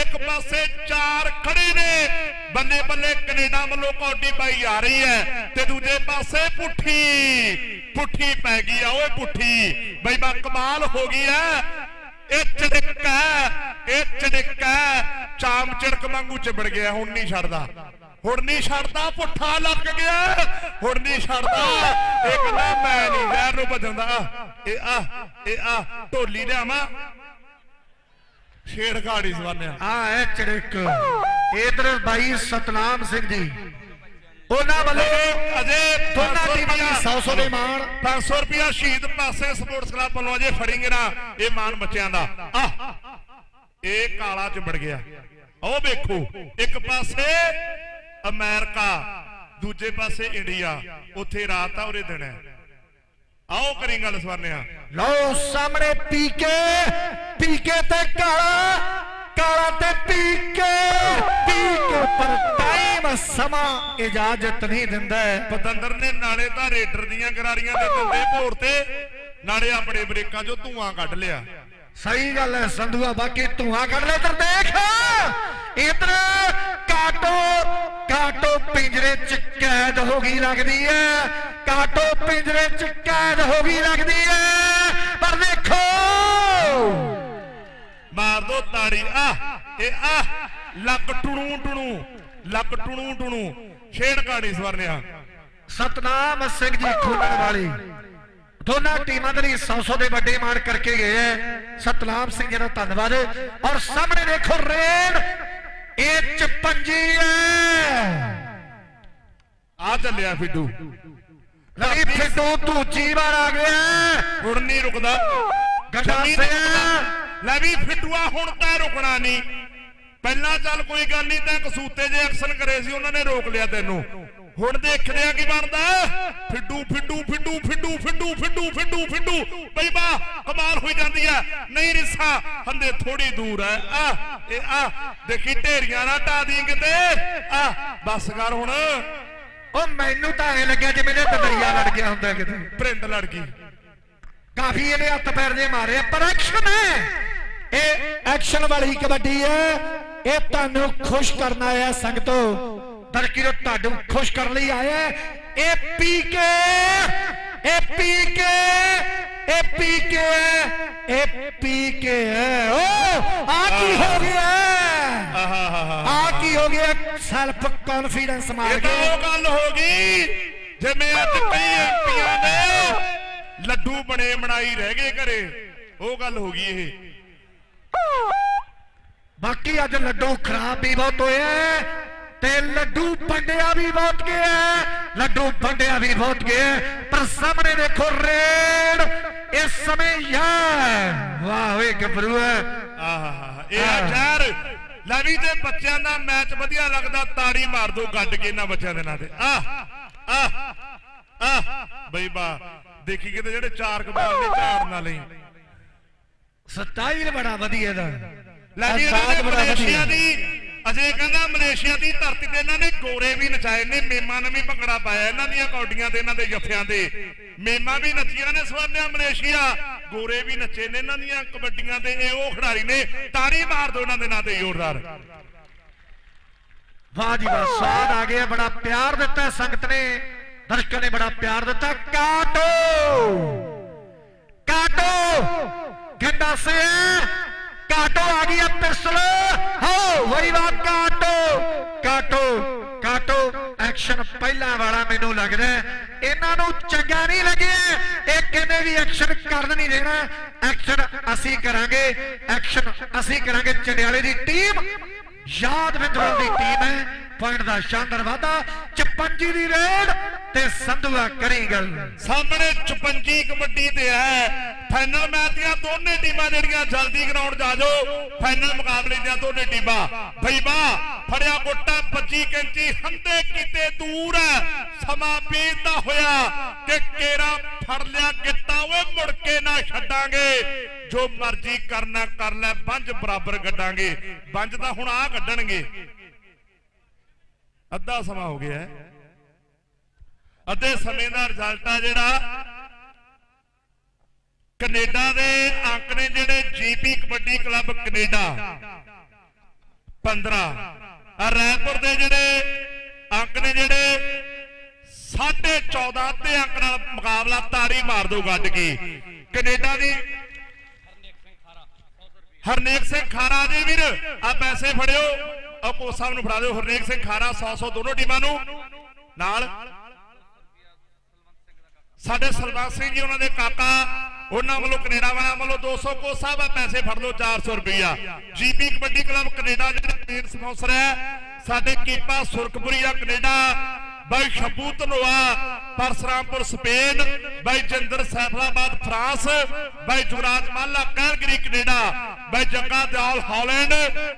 ਇੱਕ ਪਾਸੇ ਚਾਰ ਖੜੇ ਨੇ। ਬੱਲੇ ਬੱਲੇ ਕੈਨੇਡਾ ਵੱਲੋਂ ਕੌਡੀ ਪਾਈ ਆ ਰਹੀ ਹੈ ਤੇ ਦੂਜੇ ਪਾਸੇ ਪੁੱਠੀ ਪੁੱਠੀ ਪੈ ਗਈ ਆ ਓਏ ਪੁੱਠੀ। ਬਈ ਬਾ, ਕਮਾਲ ਹੋ ਗਈ ਹੈ ਇਹ ਚੜਿੱਕਾ ਇਹ ਚੜਿੱਕਾ ਚਾਮ ਚਿੜਕ ਵਾਂਗੂ ਚਿਬੜ ਗਿਆ, ਹੁਣ ਨਹੀਂ ਛੱਡਦਾ। ਹੁਣ ਨਹੀਂ ਛੱਡਦਾ ਪੁੱਠਾ ਲੱਗ ਗਿਆ। ਹੁਣ ਨਹੀਂ ਛੱਡਦਾ। ਇਹ ਕਹਿੰਦਾ ਮੈਂ ਨਹੀਂ ਜ਼ਹਿਰ ਨੂੰ ਭਜਣ ਦਾ ਇਹ ਆ ਇਹ ਆ ਢੋਲੀ ਲਿਆਵਾਂ। ਛੇੜ ਘਾੜੀ ਸਵਾਨਿਆ ਆ ਹੈ ਚੜਕ ਇਧਰ ਬਾਈ ਸਤਨਾਮ ਸਿੰਘ ਜੀ। ਉਹਨਾਂ ਵੱਲੋਂ ਅਜੇ ਦੋਨਾਂ ਟੀਮਾਂ ਦੀ 100 ਦੇ ਮਾਣ। 500 ਰੁਪਿਆ ਸ਼ਹੀਦ ਪਾਸੇ ਸਪੋਰਟਸ ਕਲੱਬ ਵੱਲੋਂ ਅਜੇ ਫੜਿੰਗੇ ਨਾ ਇਹ ਮਾਨ ਬੱਚਿਆਂ ਦਾ। ਆ ਇਹ ਕਾਲਾ ਚਿੰਬੜ ਗਿਆ। ਉਹ ਵੇਖੋ ਇੱਕ ਪਾਸੇ ਅਮਰੀਕਾ ਦੂਜੇ ਪਾਸੇ ਇੰਡੀਆ ਉੱਥੇ ਰਾਤ ਆ ਉਰੇ ਦਿਨ ਹੈ। ਆਓ ਕਰੀ ਗੱਲ ਸਵਰਨਿਆ। ਲਓ ਸਾਹਮਣੇ ਪੀਕੇ ਪੀਕੇ ਤੇ ਕਾਲਾ ਕਾਲਾ ਤੇ ਪੀਕੇ ਪੀਕੇ ਪਰ ਟਾਈਮ ਸਮਾਂ ਇਜਾਜ਼ਤ ਨਹੀਂ ਦਿੰਦਾ। ਪਤੰਦਰ ਨੇ ਨਾਲੇ ਤਾਂ ਰੇਡਰ ਦੀਆਂ ਗਰਾਰੀਆਂ ਦੇ ਦੰਦੇ ਭੋਰ ਤੇ ਨਾਲੇ ਆਪਣੇ ਬ੍ਰੇਕਾਂ 'ਚੋਂ ਧੂਆਂ ਕੱਢ ਲਿਆ। ਸਹੀ ਗੱਲ ਹੈ, ਸੰਧੂਆ, ਬਾਕੀ ਧੂਆਂ ਕੱਢ ਲੈ ਤਰ ਦੇਖ। ਇਧਰ ਕਾਟੋ ਕਾਟੋ ਪਿੰਜਰੇ ਚ ਕੈਦ ਹੋ ਗਈ ਲੱਗਦੀ ਹੈ। ਕਾਟੋ ਪਿੰਜਰੇ ਚ ਕੈਦ ਹੋ ਗਈ ਲੱਗਦੀ ਹੈ। ਪਰ ਦੇਖੋ। ਮਾਰ ਦੋ ਤਾੜੀ। ਆ ਇਹ ਆ ਲੱਕ ਟੁਣੂ ਟੁਣੂ, ਲੱਕ ਟੁਣੂ ਟੁਣੂ। ਛੇੜ ਕਾੜੀ ਸਵਰਨਿਆ। ਸਤਨਾਮ ਸਿੰਘ ਜੀ ਖੋਲਣ ਵਾਲੀ। ਦੋਨਾਂ ਟੀਮਾਂ ਦੇ ਲਈ 100 ਦੇ ਵੱਡੇ ਮਾਰ ਕਰਕੇ ਗਏ ਹੈ। ਸਤਨਾਮ ਸਿੰਘ ਜੀ ਦਾ ਧੰਨਵਾਦ। ਔਰ ਸਾਹਮਣੇ ਦੇਖੋ ਰੇਡ ਇਹ ਚ ਪੰਜੀ ਹੈ। ਆ ਚੱਲਿਆ ਫਿੱਡੂ। ਲਈ ਫਿੱਟੂ ਦੂਜੀ ਵਾਰ ਆ ਗਿਆ ਹੁਣ ਨਹੀਂ ਰੁਕਦਾ। ਗੱਡਾ। ਲੈ ਵੀ ਫਿੱਟੂਆ ਹੁਣ ਤਾਂ ਰੁਕਣਾ ਨਹੀਂ। ਪਹਿਲਾਂ ਚੱਲ ਕੋਈ ਗੱਲ ਨਹੀਂ ਤੈਂ ਕਸੂਤੇ ਜੇ ਐਕਸ਼ਨ ਕਰੇ ਸੀ ਉਹਨਾਂ ਨੇ ਰੋਕ ਲਿਆ ਤੈਨੂੰ। ਹੁਣ ਦੇਖਦੇ ਆ ਕੀ ਬਣਦਾ। ਫਿੱਡੂ ਫਿੱਡੂ ਫਿੱਡੂ ਫਿੱਡੂ ਫਿੱਡੂ ਫਿੱਡੂ ਫਿੱਡੂ ਫਿੱਡੂ। ਬਈ ਬਾ ਕਮਾਲ ਹੋਈ ਜਾਂਦੀ ਹੈ ਨਹੀਂ ਰਿਸਾ ਹੰਦੇ ਥੋੜੀ ਦੂਰ ਹੈ ਆ ਇਹ ਆ ਦੇਖੀ ਢੇਰੀਆਂ ਨਾ ਢਾ ਦੀ ਕਿਤੇ। ਆ ਬਸ ਕਰ ਹੁਣ। ਉਹ ਮੈਨੂੰ ਤਾਂ ਐ ਲੱਗਿਆ ਜਿਵੇਂ ਇਹ ਦਰਿਆ ਲੜ ਗਿਆ ਹੁੰਦਾ ਕਿਤੇ। ਪ੍ਰਿੰਡ ਲੜ ਗਈ। ਕਾਫੀ ਇਹਨੇ ਹੱਥ ਪੈਰ ਦੇ ਮਾਰੇ ਆ, ਪਰ ਐਕਸ਼ਨ ਹੈ ਇਹ ਐਕਸ਼ਨ ਵਾਲੀ ਕਬੱਡੀ ਹੈ ਇਹ ਤੁਹਾਨੂੰ ਖੁਸ਼ ਕਰਨ ਆਇਆ ਸੰਗਤੋ। ਦਰਕੀਰੋ ਤੁਹਾਨੂੰ ਖੁਸ਼ ਕਰਨ ਲਈ ਆਇਆ ਹੈ। ਇਹ ਪੀ ਕੇ ਇਹ ਪੀ ਕੇ ਇਹ ਪੀ ਕੇ ਇਹ ਪੀ ਕੇ ਹੈ ਓ ਆ ਕੀ ਹੋ ਗਿਆ ਆਹਾਹਾਹਾ ਆ ਕੀ ਹੋ ਗਿਆ ਸੈਲਫ ਕੌਨਫੀਡੈਂਸ ਮਾਰ ਇਹ ਤਾਂ ਕੇ ਉਹ ਗੱਲ ਹੋ ਗਈ ਜਿਵੇਂ ਅੱਜ ਕਈ ਐਮਪੀਆਂ ਨੇ ਲੱਡੂ ਬਣੇ ਬਣਾਈ ਰਹਿ ਗਏ ਘਰੇ ਉਹ ਗੱਲ ਹੋ ਗਈ ਇਹ ਬਾਕੀ ਅੱਜ ਲੱਡੂ ਖਰਾਬ ਵੀ ਬਹੁਤ ਹੋਏ ਐ ਤੇ ਲੱਡੂ ਵੰਡਿਆ ਵੀ ਬਹੁਤ ਗਿਆ। ਲੱਡੂ ਵੰਡਿਆ ਵੀ ਬਹੁਤ ਗਿਆ। ਪਰ ਸਾਹਮਣੇ ਦੇਖੋ ਰੇਡ ਇਸ ਸਮੇਂ ਯਾਰ। ਵਾਹ ਓਏ ਗੱਭਰੂ ਹੈ ਆਹਾਹਾ ਇਹ ਆ ਜ਼ਹਿਰ ਲੈ ਵੀ ਜੇ ਬੱਚਿਆਂ ਦਾ ਮੈਚ ਵਧੀਆ ਲੱਗਦਾ ਤਾੜੀ ਮਾਰ ਦੋ ਗੱਡ ਕੇ ਇਹਨਾਂ ਬੱਚਿਆਂ ਦੇ ਨਾਂ ਤੇ। ਆਹ ਆਹ ਆਹ ਬਈ ਬਾ ਦੇਖੀ ਕਿਤੇ ਜਿਹੜੇ ਚਾਰ ਕਬਾਲ ਨੇ ਝਾੜ ਨਾ ਲਈ। ਸਟਾਈਲ ਬੜਾ ਵਧੀਆ ਦਾ ਲੈ ਵੀ ਇਹਨਾਂ ਅੰਦਾਜ਼ ਨੇ ਬੜਾ ਮਲੇਸ਼ੀਆ ਵਧੀਆ। ਦੀ ਅਜੇ ਕਹਿੰਦਾ ਮਲੇਸ਼ੀਆ ਦੀ ਧਰਤੀ ਤੇ ਇਹਨਾਂ ਨੇ ਗੋਰੇ ਵੀ ਨਚਾਏ ਨੇ, ਮੇਮਾ ਨੇ ਵੀ ਭੰਗੜਾ ਪਾਇਆ ਇਹਨਾਂ ਦੀਆਂ ਕੌਡੀਆਂ ਤੇ, ਇਹਨਾਂ ਦੇ ਜੱਫਿਆਂ ਤੇ। ਮੇਮਾ ਵੀ ਨੱਚੀਆਂ ਨੇ ਸਵਰਨਿਆ ਮਲੇਸ਼ੀਆ, ਗੋਰੇ ਵੀ ਨੱਚੇ ਨੇ ਇਹਨਾਂ ਦੀਆਂ ਕਬੱਡੀਆਂ ਤੇ, ਇਹ ਉਹ ਖਿਡਾਰੀ ਨੇ ਤਾੜੀ ਮਾਰ ਦੋ ਉਹਨਾਂ ਦੇ ਨਾਂ ਤੇ, ਜ਼ੋਰਦਾਰ। ਵਾਹ ਜੀ ਵਾਹ ਸਵਾਦ ਆ ਗਿਆ, ਬੜਾ ਪਿਆਰ ਦਿੱਤਾ ਸੰਗਤ ਨੇ, ਦਰਸ਼ਕਾਂ ਨੇ ਬੜਾ ਪਿਆਰ ਦਿੱਤਾ। ਕਾਟੋ! ਕਾਟੋ! ਗੰਡਾ ਸੇ ਕਾਟੋ ਆ ਗਈ ਹੈ ਪਿਸਤਲ। ਹੋ ਵਈ ਵਾਹ ਕਾਟੋ। ਕਾਟੋ ਐਕਸ਼ਨ ਪਹਿਲਾਂ ਵਾਲਾ ਮੈਨੂੰ ਲੱਗਦਾ ਇਹਨਾਂ ਨੂੰ ਚੰਗਾ ਨਹੀਂ ਲੱਗਿਆ ਇਹ ਕਹਿੰਦੇ ਵੀ ਐਕਸ਼ਨ ਕਰਨ ਨਹੀਂ ਦੇਣਾ। ਐਕਸ਼ਨ ਅਸੀਂ ਕਰਾਂਗੇ। ਐਕਸ਼ਨ ਅਸੀਂ ਕਰਾਂਗੇ ਚੰਡਿਆਲੇ ਦੀ ਟੀਮ ਯਾਦਵਿੰਦਰ ਦੀ ਟੀਮ ਹੈ। ਪੁਆਇੰਟ ਦਾ ਸ਼ਾਨਦਾਰ ਵਾਧਾ। 56 ਦੀ ਰੇਡ ਤੇ ਸੰਧੂਆ ਕਰੀ ਗੱਲ। ਸਾਹਮਣੇ 56 ਕਬੱਡੀ ਤੇ ਹੈ। ਫਾਈਨਲ ਮੈਚ ਦੀਆਂ ਦੋਨੇ ਟੀਮਾਂ ਜਿਹੜੀਆਂ ਜਲਦੀ ਗਰਾਊਂਡ 'ਚ ਜਾਓ। ਫਾਈਨਲ ਮੁਕਾਬਲੇ ਦੀਆਂ ਦੋਨੇ ਟੀਮਾਂ। ਬਈ ਫੜਿਆ ਗੋਟਾ 25 ਕੈਂਚੀ ਹੰਦੇ ਕੀਤੇ ਦੂਰ ਸਮਾਂ ਬੀਤਦਾ ਹੋਇਆ ਕਿ ਕੇਰਾ ਫੜ ਲਿਆ ਗਿੱਟਾ। ਓਏ ਮੁੜ ਕੇ ਨਾ ਛੱਡਾਂਗੇ। ਜੋ ਮਰਜ਼ੀ ਕਰਨਾ ਕਰ ਲੈ, ਬੰਜ ਬਰਾਬਰ ਗੱਡਾਂਗੇ। ਪੰਜ ਤਾਂ ਹੁਣ ਆ ਕੱਢਣਗੇ ਅੱਧਾ ਸਮਾਂ ਹੋ ਗਿਆ ਹੈ। ਅੱਧੇ ਸਮੇਂ ਦਾ ਰਿਜ਼ਲਟ ਆ ਜਿਹੜਾ ਕੈਨੇਡਾ ਦੇ ਅੰਕ ਨੇ ਜਿਹੜੇ ਜੀਪੀ ਕਬੱਡੀ ਕਲੱਬ ਕੈਨੇਡਾ 15 ਆ ਰਾਏਪੁਰ ਦੇ ਜਿਹੜੇ ਅੰਕ ਨੇ ਜਿਹੜੇ 14.5 ਤੇ ਅੰਕ ਨਾਲ ਮੁਕਾਬਲਾ ਤਾੜੀ ਮਾਰ ਦੋ ਗੱਡ ਕੇ। ਕੈਨੇਡਾ ਦੀ ਹਰਨੇਕ ਸਿੰਘ ਖਾਰਾ ਜੀ ਵੀਰ ਆ ਪੈਸੇ ਫੜਿਓ। ਆ ਕੋਚ ਸਾਹਿਬ ਨੂੰ ਫੜਾ ਦਿਓ। ਹਰਨੇਕ ਸਿੰਘ ਖਾਰਾ 100 100 ਦੋਨੋਂ ਟੀਮਾਂ ਨੂੰ। ਨਾਲ ਸਾਡੇ ਸਲਵਾਨ ਸਿੰਘ ਜੀ, ਉਹਨਾਂ ਦੇ ਕਾਕਾ ਉਹਨਾਂ ਵੱਲੋਂ ਕੈਨੇਡਾ ਵਾਲਿਆਂ ਵੱਲੋਂ 200 ਕੋ ਸਾਹਿਬ ਪੈਸੇ ਫੜ ਲਓ 400 ਰੁਪਈਆ। ਜੀਪੀ ਕਬੱਡੀ ਕਲੱਬ ਕੈਨੇਡਾ ਜਿਹੜਾ ਮੇਨ ਸਪਾਂਸਰ ਹੈ। ਸਾਡੇ ਕੀਪਾ ਸੁਰਖਪੁਰੀਆ ਕੈਨੇਡਾ। ਬਾਈ ਸ਼ਬੂ ਧਨੋਆ ਪਰਸਰਾਮਪੁਰ, ਸਪੇਨ। ਬਾਈ ਜਿੰਦਰ ਸੈਫਲਾਬਾਦ, ਫਰਾਂਸ। ਬਾਈ ਜੁਗਰਾਜ ਮਾਲਾ, ਕੈਲਗਰੀ, ਕੈਨੇਡਾ। ਬਾਈ ਜੱਗਾ ਦਿਆਲ, ਹਾਲੈਂਡ।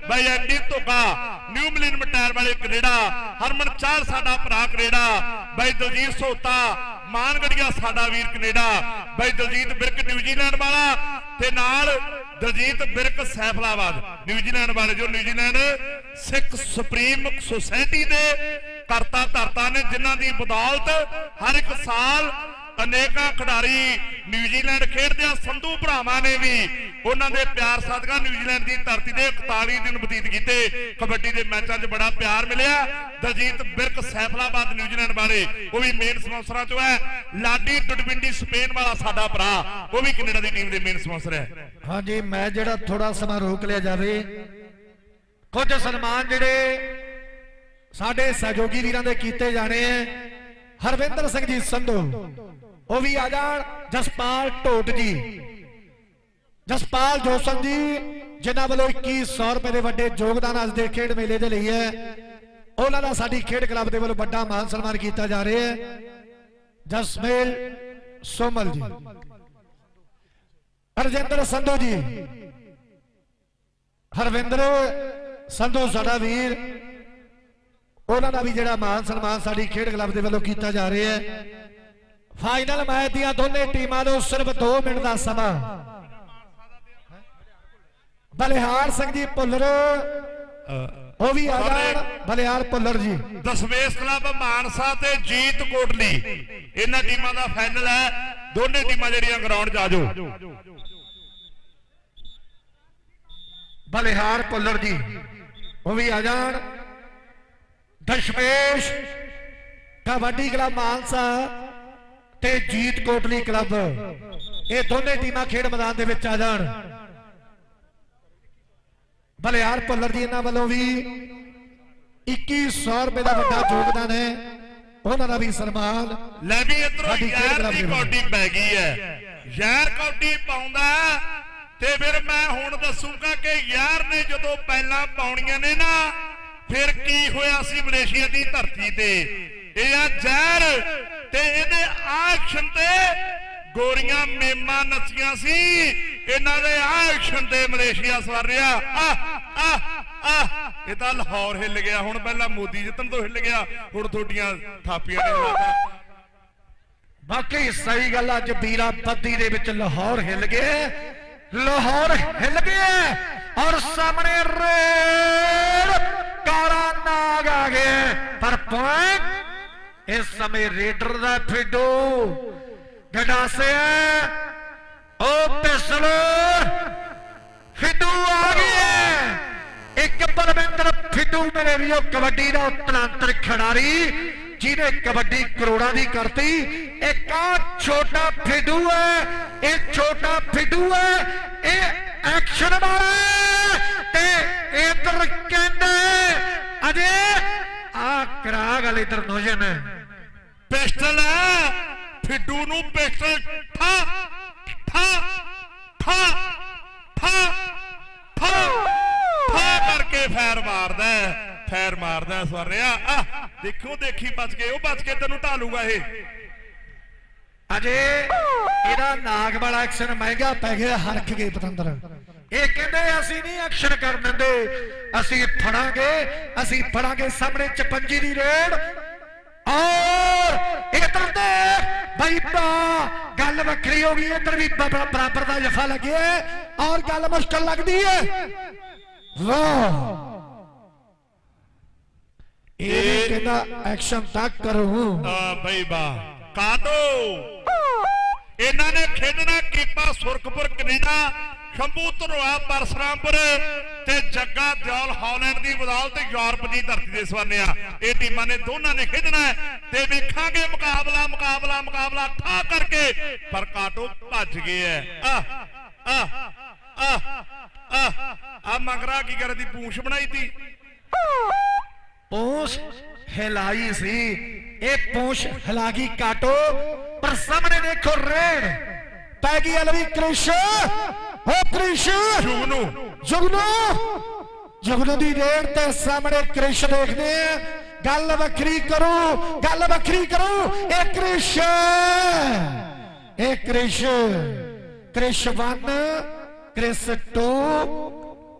ਬਾਈ ਐਂਡੀ ਧੁੱਗਾ, ਨਿਊ ਮਿਲਨ ਮਟਾਇਰ ਵਾਲੇ ਕੈਨੇਡਾ। ਹਰਮਨ ਚਾਲ ਸਾਡਾ ਭਰਾ ਕੈਨੇਡਾ। ਬਾਈ ਦਲਜੀਤ ਸੋਤਾ ਮਾਨਗੜੀਆ ਸਾਡਾ ਵੀਰ ਕੈਨੇਡਾ। ਬਾਈ ਦਲਜੀਤ ਬਿਰਕ ਨਿਊਜ਼ੀਲੈਂਡ ਵਾਲਾ। ਤੇ ਨਾਲ ਦਲਜੀਤ ਬਿਰਕ ਸੈਫਲਾਬਾਦ। ਨਿਊਜ਼ੀਲੈਂਡ ਵਾਲੇ ਜੋ ਨਿਊਜ਼ੀਲੈਂਡ ਸਿੱਖ ਸੁਪਰੀਮ ਸੁਸਾਇਟੀ ਦੇ ਕਰਤਾ ਧਰਤਾ ਨੇ, ਜਿਨ੍ਹਾਂ ਦੀ ਬਦੌਲਤ ਹਰ ਇੱਕ ਸਾਲ ਅਨੇਕਾਂ ਖਿਡਾਰੀ ਨਿਊਜ਼ੀਲੈਂਡ ਖੇਡਦੇ ਆ ਸੰਧੂ ਭਰਾਵਾਂ ਨੇ ਵੀ ਉਹਨਾਂ ਦੇ ਪਿਆਰ ਸਦਕਾ ਨਿਊਜ਼ੀਲੈਂਡ ਦੀ ਧਰਤੀ ਤੇ 41 ਦਿਨ ਬਤੀਤ ਕੀਤੇ। ਕਬੱਡੀ ਦੇ ਮੈਚਾਂ 'ਚ ਬੜਾ ਪਿਆਰ ਮਿਲਿਆ। ਦਲਜੀਤ ਬਿਰਕ ਸੈਫਲਾਬਾਦ ਨਿਊਜ਼ੀਲੈਂਡ ਵਾਲੇ ਉਹ ਵੀ ਮੇਨ ਸਪਾਂਸਰਾਂ 'ਚੋਂ ਹੈ। ਲਾਡੀ ਡੁਡਵਿੰਡੀ ਸਪੇਨ ਵਾਲਾ ਸਾਡਾ ਭਰਾ, ਉਹ ਵੀ ਕੈਨੇਡਾ ਦੀ ਟੀਮ ਦੇ ਮੇਨ ਸਪਾਂਸਰ ਹੈ। ਹਾਂਜੀ, ਮੈਂ ਜਿਹੜਾ ਥੋੜਾ ਸਮਾਂ ਰੋਕ ਲਿਆ ਜਾਵੇ, ਕੁਝ ਸਨਮਾਨ ਜਿਹੜੇ ਸਾਡੇ ਸਹਿਯੋਗੀ ਵੀਰਾਂ ਦੇ ਕੀਤੇ ਜਾਣੇ ਐ ਹਰਵਿੰਦਰ ਸਿੰਘ ਜੀ ਸੰਧੂ, ਉਹ ਵੀ ਆ ਜਾਣ। ਜਸਪਾਲ ਢੋਟ ਜੀ। ਜਸਪਾਲ ਜੋਸਨ ਜੀ, ਜਿਨ੍ਹਾਂ ਵੱਲੋਂ 2100 ਰੁਪਏ ਦੇ ਵੱਡੇ ਯੋਗਦਾਨ ਅੱਜ ਦੇ ਖੇਡ ਮੇਲੇ ਦੇ ਲਈ ਹੈ। ਉਹਨਾਂ ਦਾ ਸਾਡੀ ਖੇਡ ਕਲੱਬ ਦੇ ਵੱਲੋਂ ਵੱਡਾ ਮਾਨ ਸਨਮਾਨ ਕੀਤਾ ਜਾ ਰਿਹਾ ਹੈ। ਜਸਮੇਲ ਸੋਮਲ ਜੀ। ਹਰਜਿੰਦਰ ਸੰਧੂ ਜੀ। ਹਰਵਿੰਦਰ ਸੰਧੂ, ਸਾਡਾ ਵੀਰ। ਉਹਨਾਂ ਦਾ ਵੀ ਜਿਹੜਾ ਮਾਨ ਸਨਮਾਨ ਸਾਡੀ ਖੇਡ ਕਲੱਬ ਦੇ ਵੱਲੋਂ ਕੀਤਾ ਜਾ ਰਿਹਾ ਹੈ। ਫਾਈਨਲ ਮੈਚ ਦੀਆਂ ਦੋਨੇ ਟੀਮਾਂ ਨੂੰ ਸਿਰਫ 2 ਮਿੰਟ ਦਾ ਸਮਾਂ। ਬਲਿਹਾਰ ਸਿੰਘ ਜੀ ਭੁੱਲਰ ਉਹ ਵੀ ਆ ਜਾਣ। ਬਲਿਹਾਰ ਭੁੱਲਰ ਜੀ। ਦਸਵੇਸ਼ ਕਲੱਬ ਮਾਨਸਾ ਤੇ ਜੀਤ ਕੋਟਲੀ। ਇਹਨਾਂ ਟੀਮਾਂ ਦਾ ਫਾਈਨਲ ਹੈ। ਦੋਨੇ ਟੀਮਾਂ ਜਿਹੜੀਆਂ ਗਰਾਊਂਡ 'ਚ ਆ ਜਾਓ। ਬਲਿਹਾਰ ਭੁੱਲਰ ਜੀ ਉਹ ਵੀ ਆ ਜਾਣ। ਦਸ਼ਮੇਸ਼ ਕਬੱਡੀ ਕਲੱਬ ਮਾਨਸਾ ਤੇ ਜੀਤ ਕੋਟਲੀ ਕਲੱਬ। ਇਹ ਦੋਨੇ ਟੀਮਾਂ ਖੇਡ ਮੈਦਾਨ ਦੇ ਵਿੱਚ ਆ ਜਾਣ। ਬਲਿਹਾਰ ਭੁੱਲਰ ਜੀ ਇਹਨਾਂ ਵੱਲੋਂ ਵੀ 2100 ਰੁਪਏ ਦਾ ਵੱਡਾ ਯੋਗਦਾਨ ਹੈ। ਉਹਨਾਂ ਦਾ ਵੀ ਸਨਮਾਨ ਲੈ ਵੀ ਇਧਰੋਂ ਯਾਰ ਦੀ। ਕੌਡੀ ਪੈ ਗਈ ਹੈ। ਯਾਰ ਕੌਡੀ ਪਾਉਂਦਾ ਤੇ ਫਿਰ ਮੈਂ ਹੁਣ ਦੱਸੂਗਾ ਕਿ ਯਾਰ ਨੇ ਜਦੋਂ ਪਹਿਲਾਂ ਪਾਉਣੀਆਂ ਨੇ ਨਾ ਫਿਰ ਕੀ ਹੋਇਆ ਸੀ ਮਲੇਸ਼ੀਆ ਦੀ ਧਰਤੀ ਤੇ? ਇਹ ਆ ਜ਼ਹਿਰ ਤੇ ਇਹਦੇ ਐਕਸ਼ਨ ਤੇ ਗੋਰੀਆਂ ਮੇਮਾਂ ਨੱਚੀਆਂ ਸੀ। ਇਹਨਾਂ ਦੇ ਐਕਸ਼ਨ ਤੇ ਮਲੇਸ਼ੀਆ ਸਵਰ ਰਿਹਾ। ਆ ਇਹ ਤਾਂ ਲਾਹੌਰ ਹਿੱਲ ਗਿਆ। ਹੁਣ ਪਹਿਲਾਂ ਮੋਦੀ ਜਿੱਤਣ ਤੋਂ ਹਿੱਲ ਗਿਆ। ਹੁਣ ਤੁਹਾਡੀਆਂ ਥਾਪੀਆਂ ਨੇ ਹਿਲਾਤਾ ਬਾਕੀ ਸਹੀ ਗੱਲ ਅੱਜ ਬੀਰਾ ਬੱਦੀ ਦੇ ਵਿੱਚ ਲਾਹੌਰ ਹਿੱਲ ਗਿਆ। ਲਾਹੌਰ ਹਿੱਲ ਗਿਆ ਔਰ ਸਾਹਮਣੇ ਰੇ ਇਸ ਸਮੇਂ ਰੇਡਰ ਦਾ ਫਿੱਡੂ ਗਡਾਸਿਆ ਉਹ ਪਿਸਲ ਫਿੱਡੂ ਆ ਗਿਆ ਇੱਕ ਬਲਵਿੰਦਰ ਫਿੱਡੂ ਮੇਰੇ ਵੀਰੋ ਕਬੱਡੀ ਦਾ ਉਤਰਾਂਤਰ ਖਿਡਾਰੀ ਜਿਹਨੇ ਕਬੱਡੀ ਕਰੋੜਾਂ ਦੀ ਕਰਤੀ ਇੱਕ ਆ ਛੋਟਾ ਫਿੱਡੂ ਹੈ ਇਹ ਛੋਟਾ ਫਿੱਡੂ ਹੈ ਇਹ ਐਕਸ਼ਨ ਵਾਲਾ ਹੈ ਤੇ ਇਧਰ ਕਹਿੰਦੇ ਅਜੇ ਆ ਕਰਾ ਗੱਲ ਇਧਰ ਨੋਜਨ ਪਿਸਟਲ ਹੈ। ਫਿੱਡੂ ਨੂੰ ਪਿਸਟਲ ਠਾ ਠਾ ਠਾ ਠਾ ਠਾ। ਠਾ ਕਰਕੇ ਫੈਰ ਮਾਰਦਾ ਫੈਰ ਮਾਰਦਾ ਸਵਰਿਆ ਆ ਦੇਖੋ, ਦੇਖੀ ਬਚ ਕੇ, ਉਹ ਬਚ ਕੇ ਤੈਨੂੰ ਢਾਲੂਗਾ ਇਹ। ਅਜੇ ਇਹਦਾ ਨਾਗ ਵਾਲਾ ਐਕਸ਼ਨ ਮਹਿੰਗਾ ਪੈ ਗਿਆ, ਹਰਖ ਗਏ ਪਤੰਦਰ। ਇਹ ਕਹਿੰਦੇ, ਅਸੀਂ ਨਹੀਂ ਐਕਸ਼ਨ ਕਰ ਦਿੰਦੇ। ਅਸੀਂ ਫੜਾਂਗੇ ਅਸੀਂ ਫੜਾਂਗੇ ਸਾਹਮਣੇ ਚਪੰਜੀ ਦੀ ਰੇਡ। ਔਰ ਇਧਰ ਦੇਖ ਬਈ ਬਾ ਗੱਲ ਵੱਖਰੀ ਹੋ ਗਈ ਇਧਰ ਵੀ ਬ- ਬ- ਬਰਾਬਰ ਦਾ ਜਫਾ ਲੱਗਿਆ ਹੈ ਔਰ ਗੱਲ ਮੁਸ਼ਕਲ ਲੱਗਦੀ ਹੈ। ਵਾਹ। ਇਹ ਕਹਿੰਦਾ ਐਕਸ਼ਨ ਤੱਕ ਕਰੂੰ। ਆ ਬਈ ਬਾ ਸ਼ੰਭੂ ਧਰੋਆ ਪਰਸਰਾਮਪੁਰ ਤੇ ਜੱਗਾ ਦਿਓਲ ਹਾਲੈਂਡ ਦੀ ਬਦੌਲਤ ਯੂਰਪ ਦੀ ਧਰਤੀ ਦੇ ਸਵਾਨਿਆ ਇਹ ਟੀਮਾਂ ਨੇ ਦੋਨਾਂ ਨੇ ਖੇਡਣਾ ਹੈ ਤੇ ਵੇਖਾਂਗੇ ਮੁਕਾਬਲਾ ਮੁਕਾਬਲਾ ਮੁਕਾਬਲਾ ਠਾ ਕਰਕੇ, ਪਰ ਕਾਟੋ ਭੱਜ ਗਏ ਐ ਆ ਆ ਆ ਆ ਮਗਰਾ ਕੀ ਕਰਦੀ ਪੂੰਛ ਬਣਾਈ ਤੀ? ਪੂੰਛ ਹਿਲਾਈ ਸੀ। ਇਹ ਪੂਛ ਹਿਲਾ ਗਈ ਕਾਟੋ, ਪਰ ਸਾਹਮਣੇ ਦੇਖੋ ਰੇੜ ਪੈ ਗਈ ਅਲਵੀ ਕ੍ਰਿਸ਼। ਹੋ ਕ੍ਰਿਸ਼ ਜੁਗਨੂ। ਜਗਨੂ! ਜਗਨੂ ਦੀ ਰੇਡ ਤੇ ਸਾਹਮਣੇ ਕ੍ਰਿਸ਼ ਦੇਖਦੇ ਆ। ਗੱਲ ਵੱਖਰੀ ਕਰੋ ਗੱਲ ਵੱਖਰੀ ਕਰੋ। ਇਹ ਕ੍ਰਿਸ਼ ਇਹ ਕ੍ਰਿਸ਼ ਕ੍ਰਿਸ਼ 1 ਕ੍ਰਿਸ਼ 2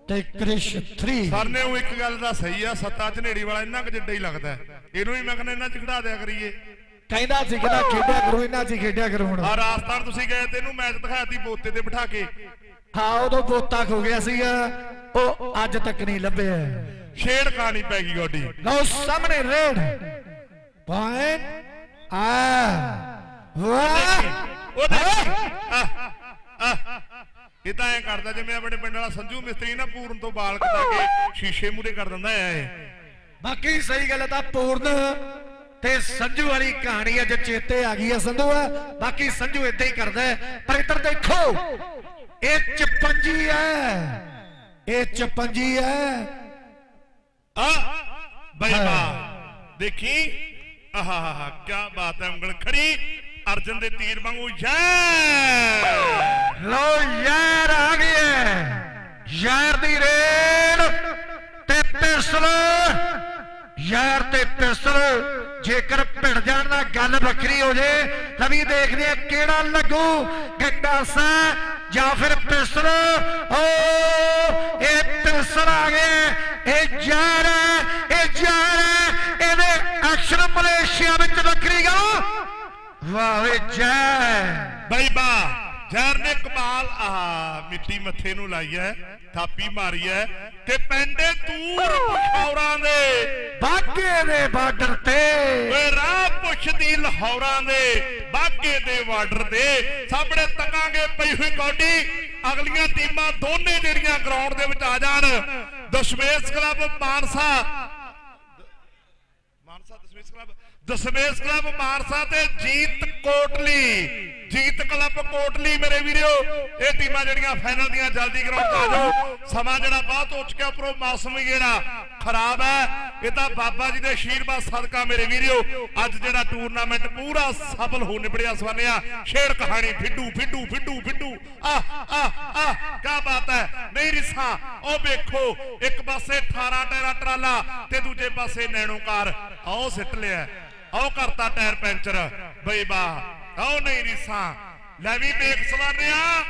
ਤੇ ਕ੍ਰਿਸ਼ 3 ਸਰ ਨੇ ਉਹ ਇੱਕ ਗੱਲ ਦਾ ਸਹੀ ਆ ਸੱਤਾ ਝਨੇੜੀ ਵਾਲਾ ਇੰਨਾ ਕੁ ਜਿੱਡਾ ਹੀ ਲੱਗਦਾ ਹੈ। ਇਹਨੂੰ ਵੀ ਮੈਂ ਕਹਿੰਦਾ ਇਹਨਾਂ ਚ ਖੜਾ ਦਿਆ ਕਰੀਏ। ਕਹਿੰਦਾ ਸੀ ਕਿ ਨਾ ਖੇਡਿਆ ਕਰੋ ਇਹਨਾਂ 'ਚ ਹੀ ਖੇਡਿਆ ਕਰੋ ਹੁਣ। ਆ ਰਾਜਸਥਾਨ ਤੁਸੀਂ ਗਏ ਤੇ ਇਹਨੂੰ ਮੈਚ ਦਿਖਾਇਆ ਤੀ ਬੋਤੇ ਤੇ ਬਿਠਾ ਕੇ। ਹਾਂ ਉਦੋਂ ਬੋਤਾ ਖੋ ਗਿਆ ਸੀਗਾ। ਉਹ ਅੱਜ ਤੱਕ ਨਹੀਂ ਲੱਭਿਆ। ਛੇੜ ਕਹਾਣੀ ਪੈ ਗਈ ਗੋਡੀ। ਲਓ ਸਾਹਮਣੇ ਰੇਡ। ਪੁਆਇੰਟ ਆ। ਵਾਹ। ਉਹ। ਇਹ ਤਾਂ ਐ ਕਰਦਾ ਜਿਵੇਂ ਆਪਣੇ ਪਿੰਡ ਵਾਲਾ ਸੰਜੂ ਮਿਸਤਰੀ ਨਾ ਪੂਰਨ ਤੋਂ ਬਾਲ ਕਟਾ ਕੇ ਸ਼ੀਸ਼ੇ ਮੂਰੇ ਕਰ ਦਿੰਦਾ ਐ ਇਹ। ਬਾਕੀ ਸਹੀ ਗੱਲ ਤਾਂ ਪੂਰਨ ਤੇ ਸੰਜੂ ਵਾਲੀ ਕਹਾਣੀ ਅੱਜ ਚੇਤੇ ਆ ਗਈ ਹੈ ਸੰਧੂ ਆ ਬਾਕੀ ਸੰਜੂ ਇਦਾਂ ਹੀ ਕਰਦਾ। ਪਰ ਇੱਧਰ ਦੇਖੋ। ਇਹ ਚਪੰਜੀ ਹੈ ਇਹ ਚਪੰਜੀ ਹੈ ਆ ਬਈ ਬਾ ਦੇਖੀ ਆਹਾ ਕੀ ਬਾਤ ਹੈ ਉਂਗਲ ਖੜੀ ਅਰਜਨ ਦੇ ਤੀਰ ਵਾਂਗੂ ਜੈ ਲੋ ਯਾਰ ਆ ਗਿਆ ਯਾਰ ਦੀ ਰੇਡ ਤੇ ਪਿਸਤਲ ਯਾਰ ਤੇ ਪਿਸਤਲ ਜੇਕਰ ਭਿੜ ਜਾਣ ਦਾ ਗੱਲ ਵੱਖਰੀ ਹੋ ਜੇ ਲਵੀ ਦੇਖਦੇ ਆ ਕਿਹੜਾ ਲੱਗੂ ਗੰਡਾਸਾ ਜਾਂ ਫਿਰ ਪਿਸਤਲ ਓ, ਇਹ ਪਿਸਤਲ ਆ ਗਿਆ ਇਹ ਯਾਰ ਹੈ, ਇਹ ਯਾਰ ਹੈ, ਇਹਦੇ ਐਕਸ਼ਨ ਮਲੇਸ਼ੀਆ ਵਿੱਚ ਵੱਖਰੀ ਗਾ ਵਾਹ ਵੇ ਜੈ ਬਈ ਬਾ ਜ਼ਹਿਰ ਨੇ ਕਮਾਲ ਆਹ ਮਿੱਟੀ ਮੱਥੇ ਨੂੰ ਲਾਈ ਐ ਥਾਪੀ ਮਾਰੀ ਐ ਤੇ ਪੈਂਦੇ ਦੂਰ ਪਖੌਰਾਂ ਦੇ। ਬਾਗੇ ਦੇ ਬਾਰਡਰ ਤੇ। ਓਏ ਰਾਹ ਪੁੱਛਦੀ ਲਾਹੌਰਾਂ ਦੇ ਬਾਗੇ ਦੇ ਬਾਰਡਰ ਦੇ ਸਾਹਮਣੇ ਤਕਾਂਗੇ ਪਈ ਹੋਈ ਕੌਡੀ ਅਗਲੀਆਂ ਟੀਮਾਂ ਦੋਨੇ ਜਿਹੜੀਆਂ ਗਰਾਊਂਡ ਦੇ ਵਿੱਚ ਆ ਜਾਣ। Dashmesh club Mansa. Mansa Dashmesh club. Dashmesh club Mansa ਤੇ ਜੀਤ ਕੋਟਲੀ, ਜੀਤ ਕਲੱਬ ਕੋਟਲੀ ਮੇਰੇ ਵੀਰੋ, ਇਹ ਟੀਮਾਂ ਜਿਹੜੀਆਂ ਫਾਈਨਲ ਦੀਆਂ ਜਲਦੀ ਗਰਾਊਂਡ ਆ ਜਾਓ। ਸਮਾਂ ਜਿਹੜਾ ਬਹੁਤ ਹੋ ਚੁੱਕਿਆ ਉੱਪਰੋਂ ਮੌਸਮ ਜਿਹੜਾ ਖਰਾਬ ਹੈ। ਇਹ ਤਾਂ ਬਾਬਾ ਜੀ ਦੇ ਆਸ਼ੀਰਵਾਦ ਸਦਕਾ ਮੇਰੇ ਵੀਰੋ, ਅੱਜ ਜਿਹੜਾ ਟੂਰਨਾਮੈਂਟ ਪੂਰਾ ਸਫਲ ਹੋ ਨਿਬੜਿਆ ਸਵਾਨਿਆ। ਸ਼ੇਰ ਕਹਾਣੀ, ਫਿੱਡੂ ਫਿੱਡੂ ਫਿੱਡੂ ਫਿੱਡੂ। ਆ ਆ ਆ ਕੀ ਬਾਤ ਹੈ। ਨਹੀਂ ਰਿਸਾ, ਉਹ ਵੇਖੋ, ਇੱਕ ਪਾਸੇ 18 ਟੈਰਾ ਟਰਾਲਾ ਤੇ ਦੂਜੇ ਪਾਸੇ ਨੈਣੋਕਾਰ। ਆਓ ਸਿੱਟ ਲਿਆ। ਆਓ ਕਰਤਾ ਟਾਇਰ ਪੈਂਚਰ। ਬਈ ਬਾ ਆਓ ਨਹੀਂ ਰਿਸਾ। ਲੈ ਵੀ ਦੇਖ ਸਵਾਨਿਆ।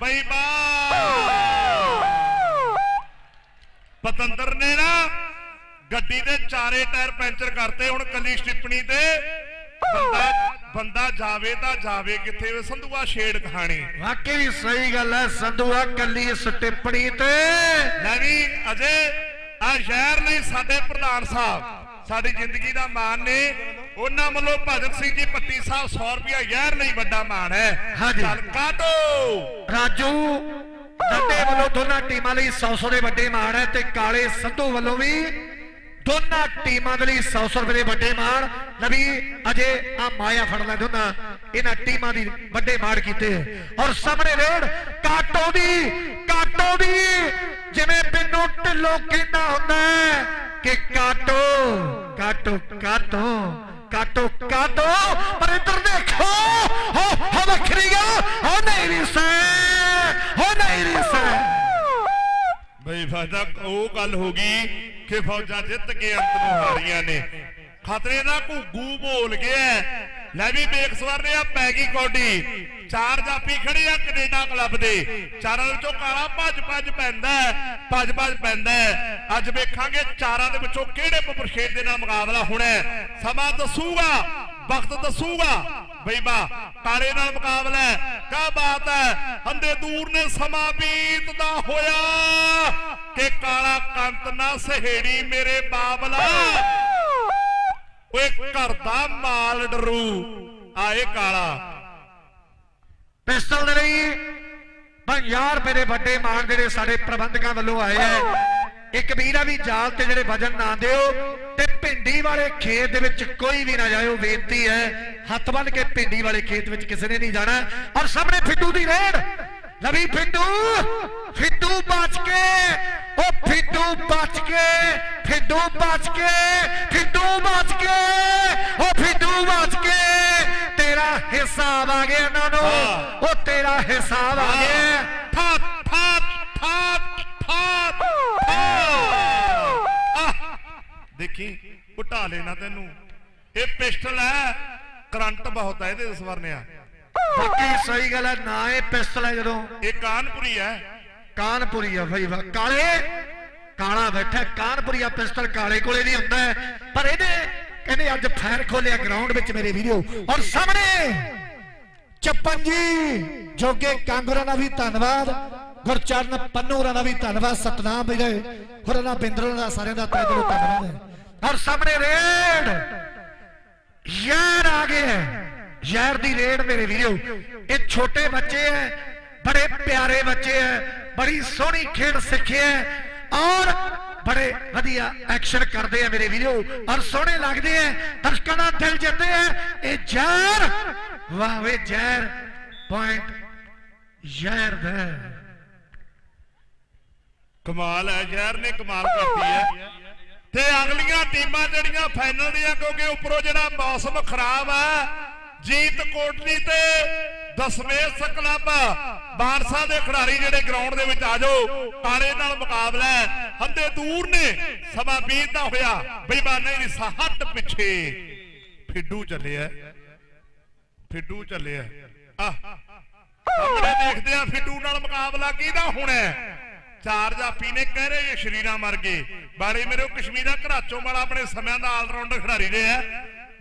ਬਈ ਬਾ। ਪਤੰਦਰ ਨੇ ਨਾ ਗੱਡੀ ਦੇ ਚਾਰੇ ਟਾਇਰ ਪੈਂਚਰ ਕਰਤੇ ਹੁਣ ਕੱਲੀ ਸਟਿੱਪਣੀ ਤੇ। ਬੰਦਾ ਬੰਦਾ ਜਾਵੇ ਤਾਂ ਜਾਵੇ ਕਿੱਥੇ ਵੇ ਸੰਧੂਆ ਛੇੜ ਕਹਾਣੀ। ਵਾਕਈ ਸਹੀ ਗੱਲ ਹੈ ਸੰਧੂਆ ਕੱਲੀ ਇਸ ਟਿੱਪਣੀ ਤੇ। ਲੈ ਵੀ ਅਜੇ ਆ ਸ਼ਹਿਰ ਲਈ ਸਾਡੇ ਪ੍ਰਧਾਨ ਸਾਹਿਬ। ਸਾਡੀ ਜ਼ਿੰਦਗੀ ਦਾ ਮਾਣ ਨੇ। ਉਹਨਾਂ ਵੱਲੋਂ ਭਗਤ ਸਿੰਘ ਜੀ ਪੱਟੀ ਸਾਹਿਬ 100 ਰੁਪਿਆ ਯਾਰ ਲਈ ਵੱਡਾ ਮਾਣ ਹੈ। ਹਾਂਜੀ। ਕਾਟੋ। ਰਾਜੂ ਡੱਡੇ ਵੱਲੋਂ ਦੋਨਾਂ ਟੀਮਾਂ ਲਈ 100-100 ਦੇ ਵੱਡੇ ਮਾਣ ਹੈ ਤੇ ਕਾਲੇ ਸੰਧੂ ਵੱਲੋਂ ਵੀ ਦੋਨਾਂ ਟੀਮਾਂ ਦੇ ਲਈ 100-100 ਰੁਪਏ ਦੇ ਵੱਡੇ ਮਾਣ। ਨਵੀ ਅਜੇ ਆ ਮਾਇਆ ਫੜ ਲੈ ਦੋਨਾਂ ਇਹਨਾਂ ਟੀਮਾਂ ਦੀ ਵੱਡੇ ਮਾਣ ਕੀਤੇ। ਔਰ ਸਾਹਮਣੇ ਰੇਡ ਕਾਟੋ ਦੀ ਕਾਟੋ ਦੀ ਜਿਵੇਂ ਪਿੰਨੂ ਢਿੱਲੋਂ ਕਹਿੰਦਾ ਹੁੰਦਾ ਕਿ ਕਾਟੋ ਕਾਟੋ ਕਾਟੋ ਕਾਟੋ ਕਾਟੋ। ਪਰ ਇੱਧਰ ਦੇਖੋ ਹੋ ਹੋ ਵੱਖਰੀ ਗਾ ਹੋ ਨਹੀਂ ਰਿਸਾ ਹੋ ਨਹੀਂ ਰਿਸਾ ਬਈ ਫਾਇਦਾ ਉਹ ਗੱਲ ਹੋ ਗਈ ਕਿ ਫੌਜਾਂ ਜਿੱਤ ਕੇ ਅੰਤ ਨੂੰ ਹਾਰੀਆਂ ਨੇ। ਖਤਰੇ ਦਾ ਘੁੱਗੂ ਬੋਲ ਗਿਆ ਲੈ ਵੀ ਵੇਖ ਸਵਰਨੇ ਆ, ਪੈ ਗਈ ਕੌਡੀ। ਚਾਰ ਜਾਪੀ ਖੜੇ ਆ ਕੈਨੇਡਾ ਕਲੱਬ ਦੇ। ਚਾਰਾਂ ਦੇ ਵਿੱਚੋਂ ਕਾਲਾ ਭੱਜ ਭੱਜ ਪੈਂਦਾ ਭੱਜ ਭੱਜ ਪੈਂਦਾ ਅੱਜ ਵੇਖਾਂਗੇ ਚਾਰਾਂ ਦੇ ਵਿੱਚੋਂ ਕਿਹੜੇ ਪਪਰਸ਼ੇਡ ਦੇ ਨਾਲ ਮੁਕਾਬਲਾ ਹੋਣਾ ਸਮਾਂ ਦੱਸੂਗਾ, ਵਕਤ ਦੱਸੂਗਾ। ਬਈਬਾ ਕਾਲੇ ਨਾਲ ਮੁਕਾਬਲਾ ਕਾ ਬਾਤ ਹੈ, ਹੰਦੇ ਦੂਰ ਨੇ ਸਮਾਂ ਬੀਤਦਾ ਹੋਇਆ। ਕਿ ਕਾਲਾ ਕੰਤ ਨਾ ਸਹੇੜੀ ਮੇਰੇ ਬਾਬਲਾ। ਓਏ ਘਰ ਦਾ ਮਾਲ ਡਰੂ। ਆਏ ਕਾਲਾ। ਪਿਸਤਲ ਦੇ ਲਈ 50 ਰੁਪਏ ਦੇ ਵੱਡੇ ਮਾਨ ਜਿਹੜੇ ਸਾਡੇ ਪ੍ਰਬੰਧਕਾਂ ਵੱਲੋਂ ਆਏ ਆ। ਇੱਕ ਵੀਰਾ ਵੀ ਜਾਲ ਤੇ ਜਿਹੜੇ ਵਜਨ ਨਾ ਦਿਓ ਤੇ ਭਿੰਡੀ ਵਾਲੇ ਖੇਤ ਦੇ ਵਿੱਚ ਕੋਈ ਵੀ ਨਾ ਜਾਇਓ ਬੇਨਤੀ ਹੈ। ਹੱਥ ਬੰਨ ਕੇ ਭਿੰਡੀ ਵਾਲੇ ਖੇਤ ਵਿੱਚ ਕਿਸੇ ਨੇ ਨਹੀਂ ਜਾਣਾ। ਔਰ ਸਾਹਮਣੇ ਫਿੱਟੂ ਦੀ ਰੇਡ। ਲਵੀ ਫਿੱਡੂ ਫਿੱਡੂ ਬਚ ਕੇ ਉਹ ਫਿੱਡੂ ਬਚ ਕੇ ਫਿੱਡੂ ਬਚ ਕੇ ਫਿੱਡੂ ਬਚ ਕੇ ਉਹ ਫਿੱਡੂ ਬਚ ਕੇ। ਤੇਰਾ ਹਿਸਾਬ ਆ ਗਿਆ ਇਹਨਾਂ ਨੂੰ। ਉਹ ਤੇਰਾ ਹਿਸਾਬ ਆ ਗਿਆ। ਫਾਟ ਫਾਟ ਫਾਟ ਫਾਟ ਆਹ, ਦੇਖੀ ਉਟਾ ਲੈਣਾ ਤੈਨੂੰ। ਇਹ ਪਿਸਟਲ ਹੈ ਕਰੰਟ ਬਹੁਤ ਹੈ ਇਹਦੇ ਸਵਰਨਿਆ। ਬਾਕੀ ਸਹੀ ਗੱਲ ਹੈ ਨਾ ਇਹ ਪਿਸਤਲ ਹੈ ਜਦੋਂ। ਇਹ ਕਾਨਪੁਰੀ ਹੈ। ਕਾਨਪੁਰੀ ਆ ਭਾਈ ਵਾ ਕਾਲੇ। ਕਾਲਾ ਬੈਠਾ ਕਾਨਪੁਰੀਆ ਪਿਸਤਲ ਕਾਲੇ ਕੋਲੇ ਨਹੀਂ ਹੁੰਦਾ। ਪਰ ਇਹਦੇ ਕਹਿੰਦੇ ਅੱਜ ਫਾਇਰ ਖੋਲਿਆ ਗਰਾਊਂਡ ਵਿੱਚ ਮੇਰੇ ਵੀਡੀਓ ਔਰ ਸਾਹਮਣੇ ਚੱਪਨ ਜੀ ਜੋਗੇ ਕਾਂਗਰਾ ਦਾ ਵੀ ਧੰਨਵਾਦ ਗੁਰਚਰਨ ਪੰਨੂ ਹੋਰਾਂ ਦਾ ਵੀ ਧੰਨਵਾਦ ਸਤਨਾਮ ਵੀਰੇ। ਦਾ ਬਿੰਦਰ ਦਾ ਸਾਰਿਆਂ ਦਾ ਤਹਿ ਦਿਲੋਂ ਧੰਨਵਾਦ ਹੈ। ਔਰ ਸਾਹਮਣੇ ਰੇਡ ਯਾਰ ਆ ਗਏ ਹੈ। ਜ਼ਹਿਰ ਦੀ ਰੇੜ ਮੇਰੇ ਵੀਰੋ। ਇਹ ਛੋਟੇ ਬੱਚੇ ਐ, ਬੜੇ ਪਿਆਰੇ ਬੱਚੇ ਐ, ਬੜੀ ਸੋਹਣੀ ਖੇਡ ਸਿੱਖਿਆ ਹੈ ਔਰ ਬੜੇ ਵਧੀਆ ਐਕਸ਼ਨ ਕਰਦੇ ਆ ਮੇਰੇ ਵੀਰੋ ਔਰ ਸੋਹਣੇ ਲੱਗਦੇ ਐ, ਦਰਸ਼ਕਾਂ ਦਾ ਦਿਲ ਜਿੱਤਦੇ ਐ। ਇਹ ਜ਼ਹਿਰ, ਵਾਹ ਵੇ ਜ਼ਹਿਰ ਪੁਆਇੰਟ ਜ਼ਹਿਰ ਦਾ। ਕਮਾਲ ਹੈ ਜ਼ਹਿਰ ਨੇ ਕਮਾਲ ਕਰਤੀ ਹੈ ਤੇ ਅਗਲੀਆਂ ਟੀਮਾਂ ਜਿਹੜੀਆਂ ਫਾਈਨਲ ਦੀਆਂ, ਕਿਉਂਕਿ ਉੱਪਰੋਂ ਜਿਹੜਾ ਮੌਸਮ ਖਰਾਬ ਹੈ ਜੀਤ ਕੋਟਲੀ ਤੇ ਦਸਮੇਸ਼ ਕਲੱਬ ਬਾਰਸਾ ਦੇ ਖਿਡਾਰੀ ਜਿਹੜੇ ਗਰਾਊਂਡ ਦੇ ਵਿੱਚ ਆ ਜਾਓ ਕਾਲੇ ਨਾਲ ਮੁਕਾਬਲਾ ਹੈ। ਦੂਰ ਨੇ, ਸਮਾਂ ਬੀਤਦਾ ਹੋਇਆ। ਬੇਈਮਾਨੇ ਦੀ ਸਹੱਟ ਪਿੱਛੇ। ਫਿੱਡੂ ਚੱਲਿਆ। ਫਿੱਡੂ ਚੱਲਿਆ। ਆਹ। ਸਾਹਮਣੇ ਦੇਖਦੇ ਆ ਫਿੱਡੂ ਨਾਲ ਮੁਕਾਬਲਾ ਕਿਹਦਾ ਹੋਣਾ ਚਾਰ ਜਾਫੀ ਨੇ ਕਹਿ ਰਹੇ ਇਹ ਸ਼ਰੀਰਾਂ ਮਰ ਗਏ ਬਾਰੇ ਮੇਰੇ ਕਸ਼ਮੀਰਾ ਘਰਾਚੋਂ ਵਾਲਾ ਆਪਣੇ ਸਮਿਆਂ ਦਾ ਆਲਰਾਊਂਡਰ ਖਿਡਾਰੀ ਰਿਹਾ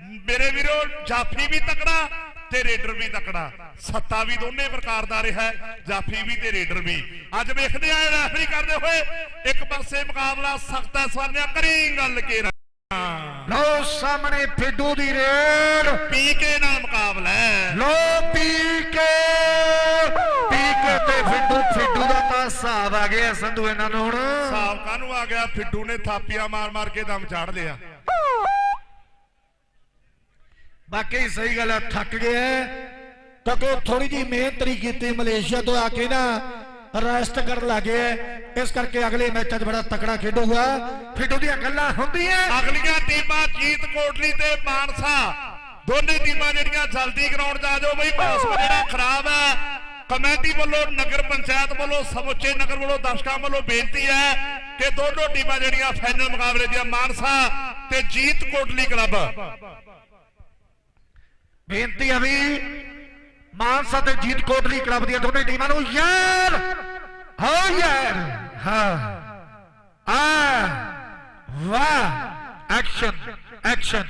ਮੇਰੇ ਵੀਰੋ ਜਾਫੀ ਵੀ ਤਕੜਾ ਤੇ ਰੇਡਰ ਵੀ ਤਕੜਾ। ਸੱਤਾ ਵੀ ਦੋਨੇ ਪ੍ਰਕਾਰ ਦਾ ਰਿਹਾ ਜਾਫੀ ਵੀ ਤੇ ਰੇਡਰ ਵੀ। ਅੱਜ ਵੇਖਦੇ ਆ ਰੈਫਰੀ ਕਰਦੇ ਹੋਏ ਇੱਕ ਪਾਸੇ ਮੁਕਾਬਲਾ ਸਖਤ ਹੈ ਸਵਾਲਿਆ ਕਰੀ ਗੱਲ ਕੇ ਲਓ ਸਾਹਮਣੇ ਫਿੱਡੂ ਦੀ ਰੇਡ। ਪੀਕੇ ਨਾਲ ਮੁਕਾਬਲਾ ਲੋ ਪੀ ਕੇ ਪੀ ਕੇ ਤੇ ਫਿੱਡੂ ਫਿੱਡੂ ਦਾ ਤਾਂ ਹਿਸਾਬ ਆ ਗਿਆ ਸੰਧੂ ਇਹਨਾਂ ਨੂੰ ਹੁਣ। ਹਿਸਾਬ ਕਾਹਨੂੰ ਆ ਗਿਆ? ਫਿੱਡੂ ਨੇ ਥਾਪੀਆਂ ਮਾਰ ਮਾਰ ਕੇ ਦਮ ਚਾੜ ਲਿਆ। ਬਾਕੀ ਸਹੀ ਗੱਲ ਹੈ ਥੱਕ ਗਿਆ ਕਿਉਂਕਿ ਥੋੜੀ ਜੀ ਮਿਹਨਤ ਨਹੀਂ ਕੀਤੀ ਮਲੇਸ਼ੀਆ ਤੋਂ ਆ ਕੇ ਨਾ ਰੈਸਟ ਕਰਨ ਲੱਗੇ ਇਸ ਕਰਕੇ ਅਗਲੇ ਮੈਚਾਂ 'ਚ ਬੜਾ ਤਕੜਾ ਖੇਡੂਗਾ ਫਿੱਡੂ ਦੀਆਂ ਗੱਲਾਂ ਹੁੰਦੀਆਂ ਅਗਲੀਆਂ ਟੀਮਾਂ ਜੀਤ ਕੋਟਲੀ ਤੇ ਮਾਨਸਾ। ਦੋਨੇ ਟੀਮਾਂ ਜਿਹੜੀਆਂ ਜਲਦੀ ਗਰਾਊਂਡ 'ਚ ਆ ਜਾਓ ਬਈ, ਮੌਸਮ ਜਿਹੜਾ ਖਰਾਬ ਹੈ। ਕਮੇਟੀ ਵੱਲੋਂ, ਨਗਰ ਪੰਚਾਇਤ ਵੱਲੋਂ, ਸਮੁੱਚੇ ਨਗਰ ਵੱਲੋਂ ਦਰਸ਼ਕਾਂ ਵੱਲੋਂ ਬੇਨਤੀ ਹੈ ਕਿ ਦੋਨੋਂ ਟੀਮਾਂ ਜਿਹੜੀਆਂ ਫਾਈਨਲ ਮੁਕਾਬਲੇ ਦੀਆਂ, ਮਾਨਸਾ ਤੇ ਜੀਤ ਕੋਟਲੀ ਕਲੱਬ ਬੇਨਤੀ ਆ ਵੀ ਮਾਨਸਾ ਤੇ ਜੀਤ ਕੋਟਲੀ ਕਲੱਬ ਦੀਆਂ ਦੋਨੇ ਟੀਮਾਂ ਨੂੰ ਯਾਰ ਹੋ ਯਾਰ, ਹਾਂ। ਆ, ਵਾਹ, ਐਕਸ਼ਨ ਐਕਸ਼ਨ।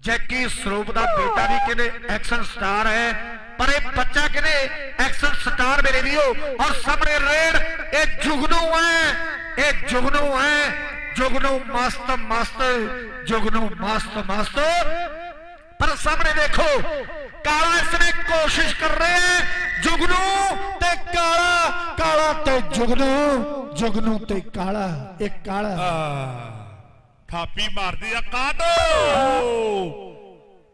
ਜੈਕੀ ਸਰੂਪ ਦਾ ਬੇਟਾ ਵੀ ਕਹਿੰਦੇ ਐਕਸ਼ਨ ਸਟਾਰ ਹੈ, ਪਰ ਇਹ ਬੱਚਾ ਕਹਿੰਦੇ ਐਕਸ਼ਨ ਸਟਾਰ ਮੇਰੇ ਵੀਓ ਔਰ ਸਾਹਮਣੇ ਰੇਡ, ਇਹ ਜੁਗਨੂ ਹੈ, ਇਹ ਜੁਗਨੂ ਹੈ। ਜੁਗਨੂ ਮਸਤ ਮਸਤ ਜੁਗਨੂ ਮਸਤ ਮਸਤ ਪਰ ਸਾਹਮਣੇ ਦੇਖੋ, ਕਾਲਾ ਇਸਨੇ ਕੋਸ਼ਿਸ਼ ਕਰ ਰਿਹਾ ਹੈ, ਜੁਗਨੂ ਤੇ ਕਾਲਾ ਕਾਲਾ ਤੇ ਜੁਗਨੂ ਜੁਗਨੂ ਤੇ ਕਾਲਾ ਇਹ ਕਾਲਾ। ਥਾਪੀ ਮਾਰਦੀ ਆ ਕਾਟੋ।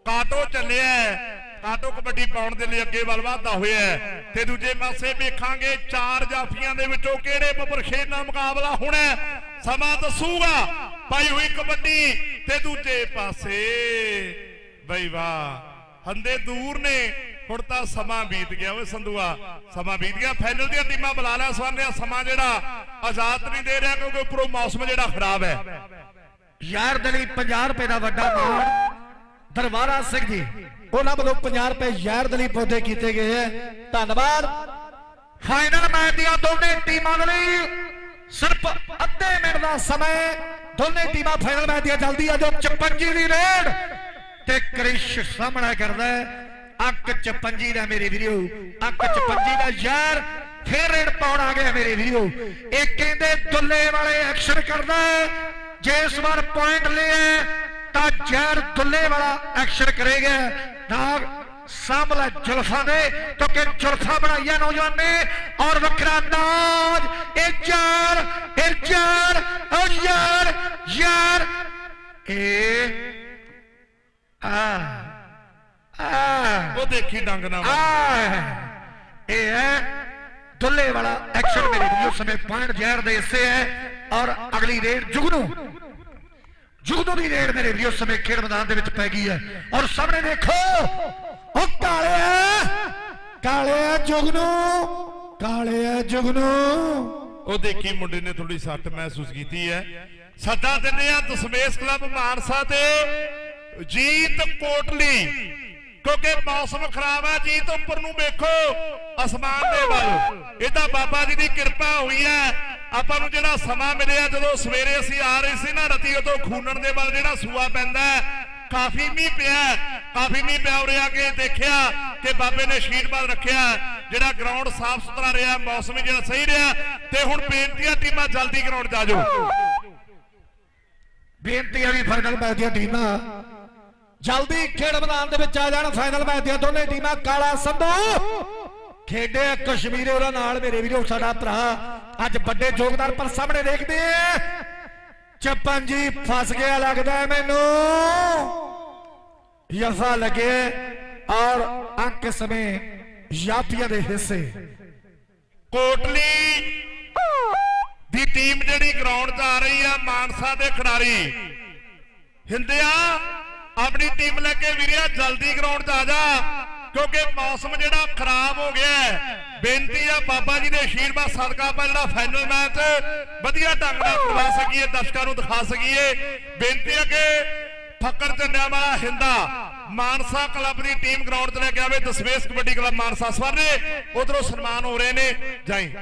ਕਾਟੋ ਚੱਲਿਆ ਕਾਟੋ ਕਬੱਡੀ ਪਾਉਣ ਦੇ ਲਈ ਅੱਗੇ ਵੱਲ ਵਧਦਾ ਹੋਇਆ ਤੇ ਦੂਜੇ ਪਾਸੇ ਵੇਖਾਂਗੇ, ਚਾਰ ਜਾਫੀਆਂ ਦੇ ਵਿੱਚੋਂ ਕਿਹੜੇ ਬਬਰਖੇਰ ਨਾਲ ਮੁਕਾਬਲਾ ਹੋਣਾ ਸਮਾਂ ਦੱਸੂਗਾ। ਪਾਈ ਹੋਈ ਕਬੱਡੀ ਤੇ ਦੂਜੇ ਪਾਸੇ ਬਈ ਵਾਹ। ਹੰਦੇ ਦੂਰ ਨੇ। ਹੁਣ ਤਾਂ ਸਮਾਂ ਬੀਤ ਗਿਆ ਓਏ ਸੰਧੂਆ। ਸਮਾਂ ਬੀਤ ਗਿਆ। ਫਾਈਨਲ ਦੀਆਂ ਟੀਮਾਂ ਬੁਲਾ ਲਿਆ ਸਵਾਰਿਆ ਸਮਾਂ ਜਿਹੜਾ ਆਜ਼ਾਦ ਨਹੀਂ ਦੇ ਰਿਹਾ ਕਿਉਂਕਿ ਉੱਪਰੋਂ ਮੌਸਮ ਜਿਹੜਾ ਖਰਾਬ ਹੈ। ਯਾਰ ਦੇ ਲਈ 50 ਰੁਪਏ ਦਾ ਵੱਡਾ ਮਾਣ। ਦਰਬਾਰਾ ਸਿੰਘ ਜੀ, ਉਹਨਾਂ ਵੱਲੋਂ 50 ਰੁਪਏ ਯਾਰ ਦੇ ਲਈ ਪੌਦੇ ਕੀਤੇ ਗਏ ਹੈ। ਧੰਨਵਾਦ। ਫਾਈਨਲ ਮੈਚ ਦੀਆਂ ਦੋਨੇ ਟੀਮਾਂ ਦੇ ਲਈ ਸਿਰਫ ਅੱਧੇ ਮਿੰਟ ਦਾ ਸਮਾਂ ਦੋਨੇ ਟੀਮਾਂ ਫਾਈਨਲ ਮੈਚ ਦੀਆਂ ਜਲਦੀ ਆ ਜੋ 55 ਦੀ ਰੇਡ। ਤੇ ਕ੍ਰਿਸ਼ ਸਾਹਮਣਾ ਕਰਦਾ ਹੈ। 55 ਦਾ ਮੇਰੇ ਵੀਰੋ, ਅੰਕ 55 ਦਾ ਯਾਰ ਫੇਰ ਪਾਉਣ ਆ ਗਿਆ ਮੇਰੇ ਵੀਰੋ। ਇਹ ਕਹਿੰਦੇ ਦੁੱਲੇ ਵਾਲੇ ਐਕਸ਼ਨ ਕਰਦਾ ਜੇ ਇਸ ਵਾਰ ਪੁਆਇੰਟ ਲਿਆ ਤਾਂ ਜ਼ਹਿਰ ਦੁੱਲੇ ਵਾਲਾ ਐਕਸ਼ਨ ਕਰੇਗਾ। ਨਾਗ ਸਾਹਮਣੇ ਜੁਲਫਾਂ ਦੇ, ਕਿਉਂਕਿ ਜੁਲਫਾਂ ਬਣਾਈਆਂ ਨੌਜਵਾਨ ਨੇ ਔਰ ਵੱਖਰਾ ਨਾਜ ਇਹ ਯਾਰ ਇਹ ਯਾਰ ਉਹ ਯਾਰ ਯਾਰ, ਇਹ ਉਹ ਦੇਖੀ ਡੰਗ ਨਾ ਇਹ ਹੈ ਦੁੱਲੇ ਵਾਲਾ ਐਕਸ਼ਨ ਮੇਰੇ ਵੀਡੀਓ ਸਮੇਂ ਪੁਆਇੰਟ ਜ਼ਹਿਰ ਦੇ ਹਿੱਸੇ ਹੈ ਔਰ ਅਗਲੀ ਰੇਡ ਜੁਗਨੂ। ਜੁਗਨੂ ਦੀ ਰੇਡ ਮੇਰੇ ਵੀਡੀਓ ਸਮੇਂ ਖੇਡ ਮੈਦਾਨ ਦੇ ਵਿੱਚ ਪੈ ਗਈ ਹੈ। ਔਰ ਸਾਹਮਣੇ ਦੇਖੋ ਉਹ ਕਾਲਿਆ ਕਾਲਿਆ ਜੁਗਨੂ ਕਾਲਿਆ ਜੁਗਨੂ। ਉਹ ਦੇਖੀ ਮੁੰਡੇ ਨੇ ਥੋੜੀ ਸੱਟ ਮਹਿਸੂਸ ਕੀਤੀ ਹੈ। ਸੱਦਾ ਦਿੰਦੇ ਆ ਦਸਮੇਸ਼ ਕਲੱਬ ਮਾਨਸਾ ਤੇ। ਜੀਤ ਕੋਟਲੀ। ਕਿਉਂਕਿ ਮੌਸਮ ਖਰਾਬ ਹੈ ਜੀਤ ਉੱਪਰ ਨੂੰ ਵੇਖੋ, ਅਸਮਾਨ ਦੇ ਵੱਲ। ਇਹ ਤਾਂ ਬਾਬਾ ਜੀ ਦੀ ਕਿਰਪਾ ਹੋਈ ਹੈ ਆਪਾਂ ਨੂੰ ਜਿਹੜਾ ਸਮਾਂ ਮਿਲਿਆ, ਜਦੋਂ ਸਵੇਰੇ ਅਸੀਂ ਆ ਰਹੇ ਸੀ ਨਾ ਰਤੀ, ਉਦੋਂ ਖੂਨਣ ਦੇ ਵੱਲ ਜਿਹੜਾ ਸੂਆ ਪੈਂਦਾ ਕਾਫੀ ਮੀਂਹ ਪਿਆ ਕਾਫੀ ਮੀਂਹ ਪਿਆ ਉਰੇ ਆ ਕੇ ਦੇਖਿਆ ਕਿ ਬਾਬੇ ਨੇ ਆਸ਼ੀਰਵਾਦ ਰੱਖਿਆ, ਜਿਹੜਾ ਗਰਾਊਂਡ ਸਾਫ਼ ਸੁਥਰਾ ਰਿਹਾ, ਮੌਸਮ ਵੀ ਜਿਹੜਾ ਸਹੀ ਰਿਹਾ, ਤੇ ਹੁਣ ਬੇਨਤੀਆਂ ਟੀਮਾਂ ਜਲਦੀ ਗਰਾਊਂਡ 'ਚ ਜਾਓ। ਬੇਨਤੀਆਂ ਵੀ ਫਾਈਨਲ ਮੈਚ ਦੀਆਂ ਟੀਮਾਂ। ਜਲਦੀ ਖੇਡ ਮੈਦਾਨ ਦੇ ਵਿੱਚ ਆ ਜਾਣ। ਫਾਈਨਲ ਮੈਚ ਦੀਆਂ ਦੋਨੇ ਟੀਮਾਂ ਕਾਲਾ ਸੰਧੂ ਖੇਡੇ ਕਸ਼ਮੀਰੇ ਉਹਨਾਂ ਨਾਲ ਮੇਰੇ ਵੀਰੋ, ਸਾਡਾ ਭਰਾ। ਅੱਜ ਵੱਡੇ ਯੋਗਦਾਨ ਪਰ ਸਾਹਮਣੇ ਦੇਖਦੇ ਆ। ਚੱਪਨ ਜੀ ਫਸ ਗਿਆ ਲੱਗਦਾ ਮੈਨੂੰ। ਯਫਾ ਲਗੇ ਔਰ ਅੰਕ ਸਮੇਂ ਯਾਪੀਆਂ ਦੇ ਹਿੱਸੇ। ਕੋਟਲੀ ਦੀ ਟੀਮ ਜਿਹੜੀ ਗਰਾਊਂਡ 'ਚ ਆ ਰਹੀ ਆ, ਮਾਨਸਾ ਦੇ ਖਿਡਾਰੀ। ਹਿੰਦਿਆ ਆਪਣੀ ਟੀਮ ਲੈ ਕੇ ਵੀਰਿਆ ਜਲਦੀ ਗਰਾਊਂਡ 'ਚ ਆ ਜਾ। ਕਿਉਂਕਿ ਮੌਸਮ ਜਿਹੜਾ ਖਰਾਬ ਹੋ ਗਿਆ ਬੇਨਤੀ ਆ ਬਾਬਾ ਜੀ ਦੇ ਆਸ਼ੀਰਵਾਦ ਸਦਕਾ ਆਪਾਂ ਜਿਹੜਾ ਫਾਈਨਲ ਮੈਚ ਵਧੀਆ ਢੰਗ ਨਾਲ ਕਰਵਾ ਸਕੀਏ, ਦਰਸ਼ਕਾਂ ਨੂੰ ਦਿਖਾ ਸਕੀਏ। ਬੇਨਤੀ ਆ ਕਿ ਫੱਕਰ ਝੰਡਿਆਂ ਵਾਲਾ ਹਿੰਦਾ ਮਾਨਸਾ ਕਲੱਬ ਦੀ ਟੀਮ ਗਰਾਊਂਡ ਚ ਲੈ ਕੇ ਆਵੇ, ਦਸਵੇਸ਼ ਕਬੱਡੀ ਕਲੱਬ ਮਾਨਸਾ ਸਵਰਨੇ ਉਧਰੋਂ ਸਨਮਾਨ ਹੋ ਰਹੇ ਨੇ। ਜਾਈ।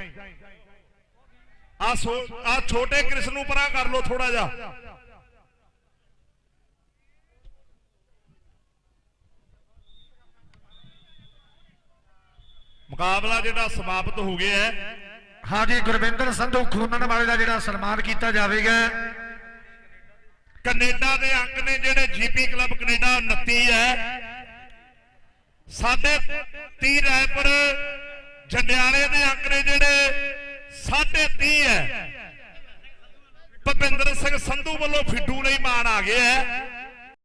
ਆ ਛੋਟੇ ਕ੍ਰਿਸ਼ਨ ਨੂੰ ਪਰਾਂ ਕਰ ਲਓ ਥੋੜਾ ਜਿਹਾ। ਮੁਕਾਬਲਾ ਜਿਹੜਾ ਸਮਾਪਤ ਹੋ ਗਿਆ ਹੈ। ਹਾਂਜੀ ਗੁਰਵਿੰਦਰ ਸੰਧੂ ਖੂਨਨ ਵਾਲੇ ਦਾ ਜਿਹੜਾ ਸਨਮਾਨ ਕੀਤਾ ਜਾਵੇਗਾ। ਕੈਨੇਡਾ ਦੇ ਅੰਕ ਨੇ ਜਿਹੜੇ ਜੀਪੀ ਕਲੱਬ ਕੈਨੇਡਾ 29 ਹੈ। ਸਾਡੇ 30 ਰੈਪਰ ਜੰਡਿਆਲੇ ਦੇ ਅੰਕ ਨੇ ਜਿਹੜੇ ਸਾਢੇ 30 ਹੈ। ਭਪਿੰਦਰ ਸਿੰਘ ਸੰਧੂ ਵੱਲੋਂ ਫਿੱਡੂ ਲਈ ਮਾਣ ਆ ਗਿਆ ਹੈ।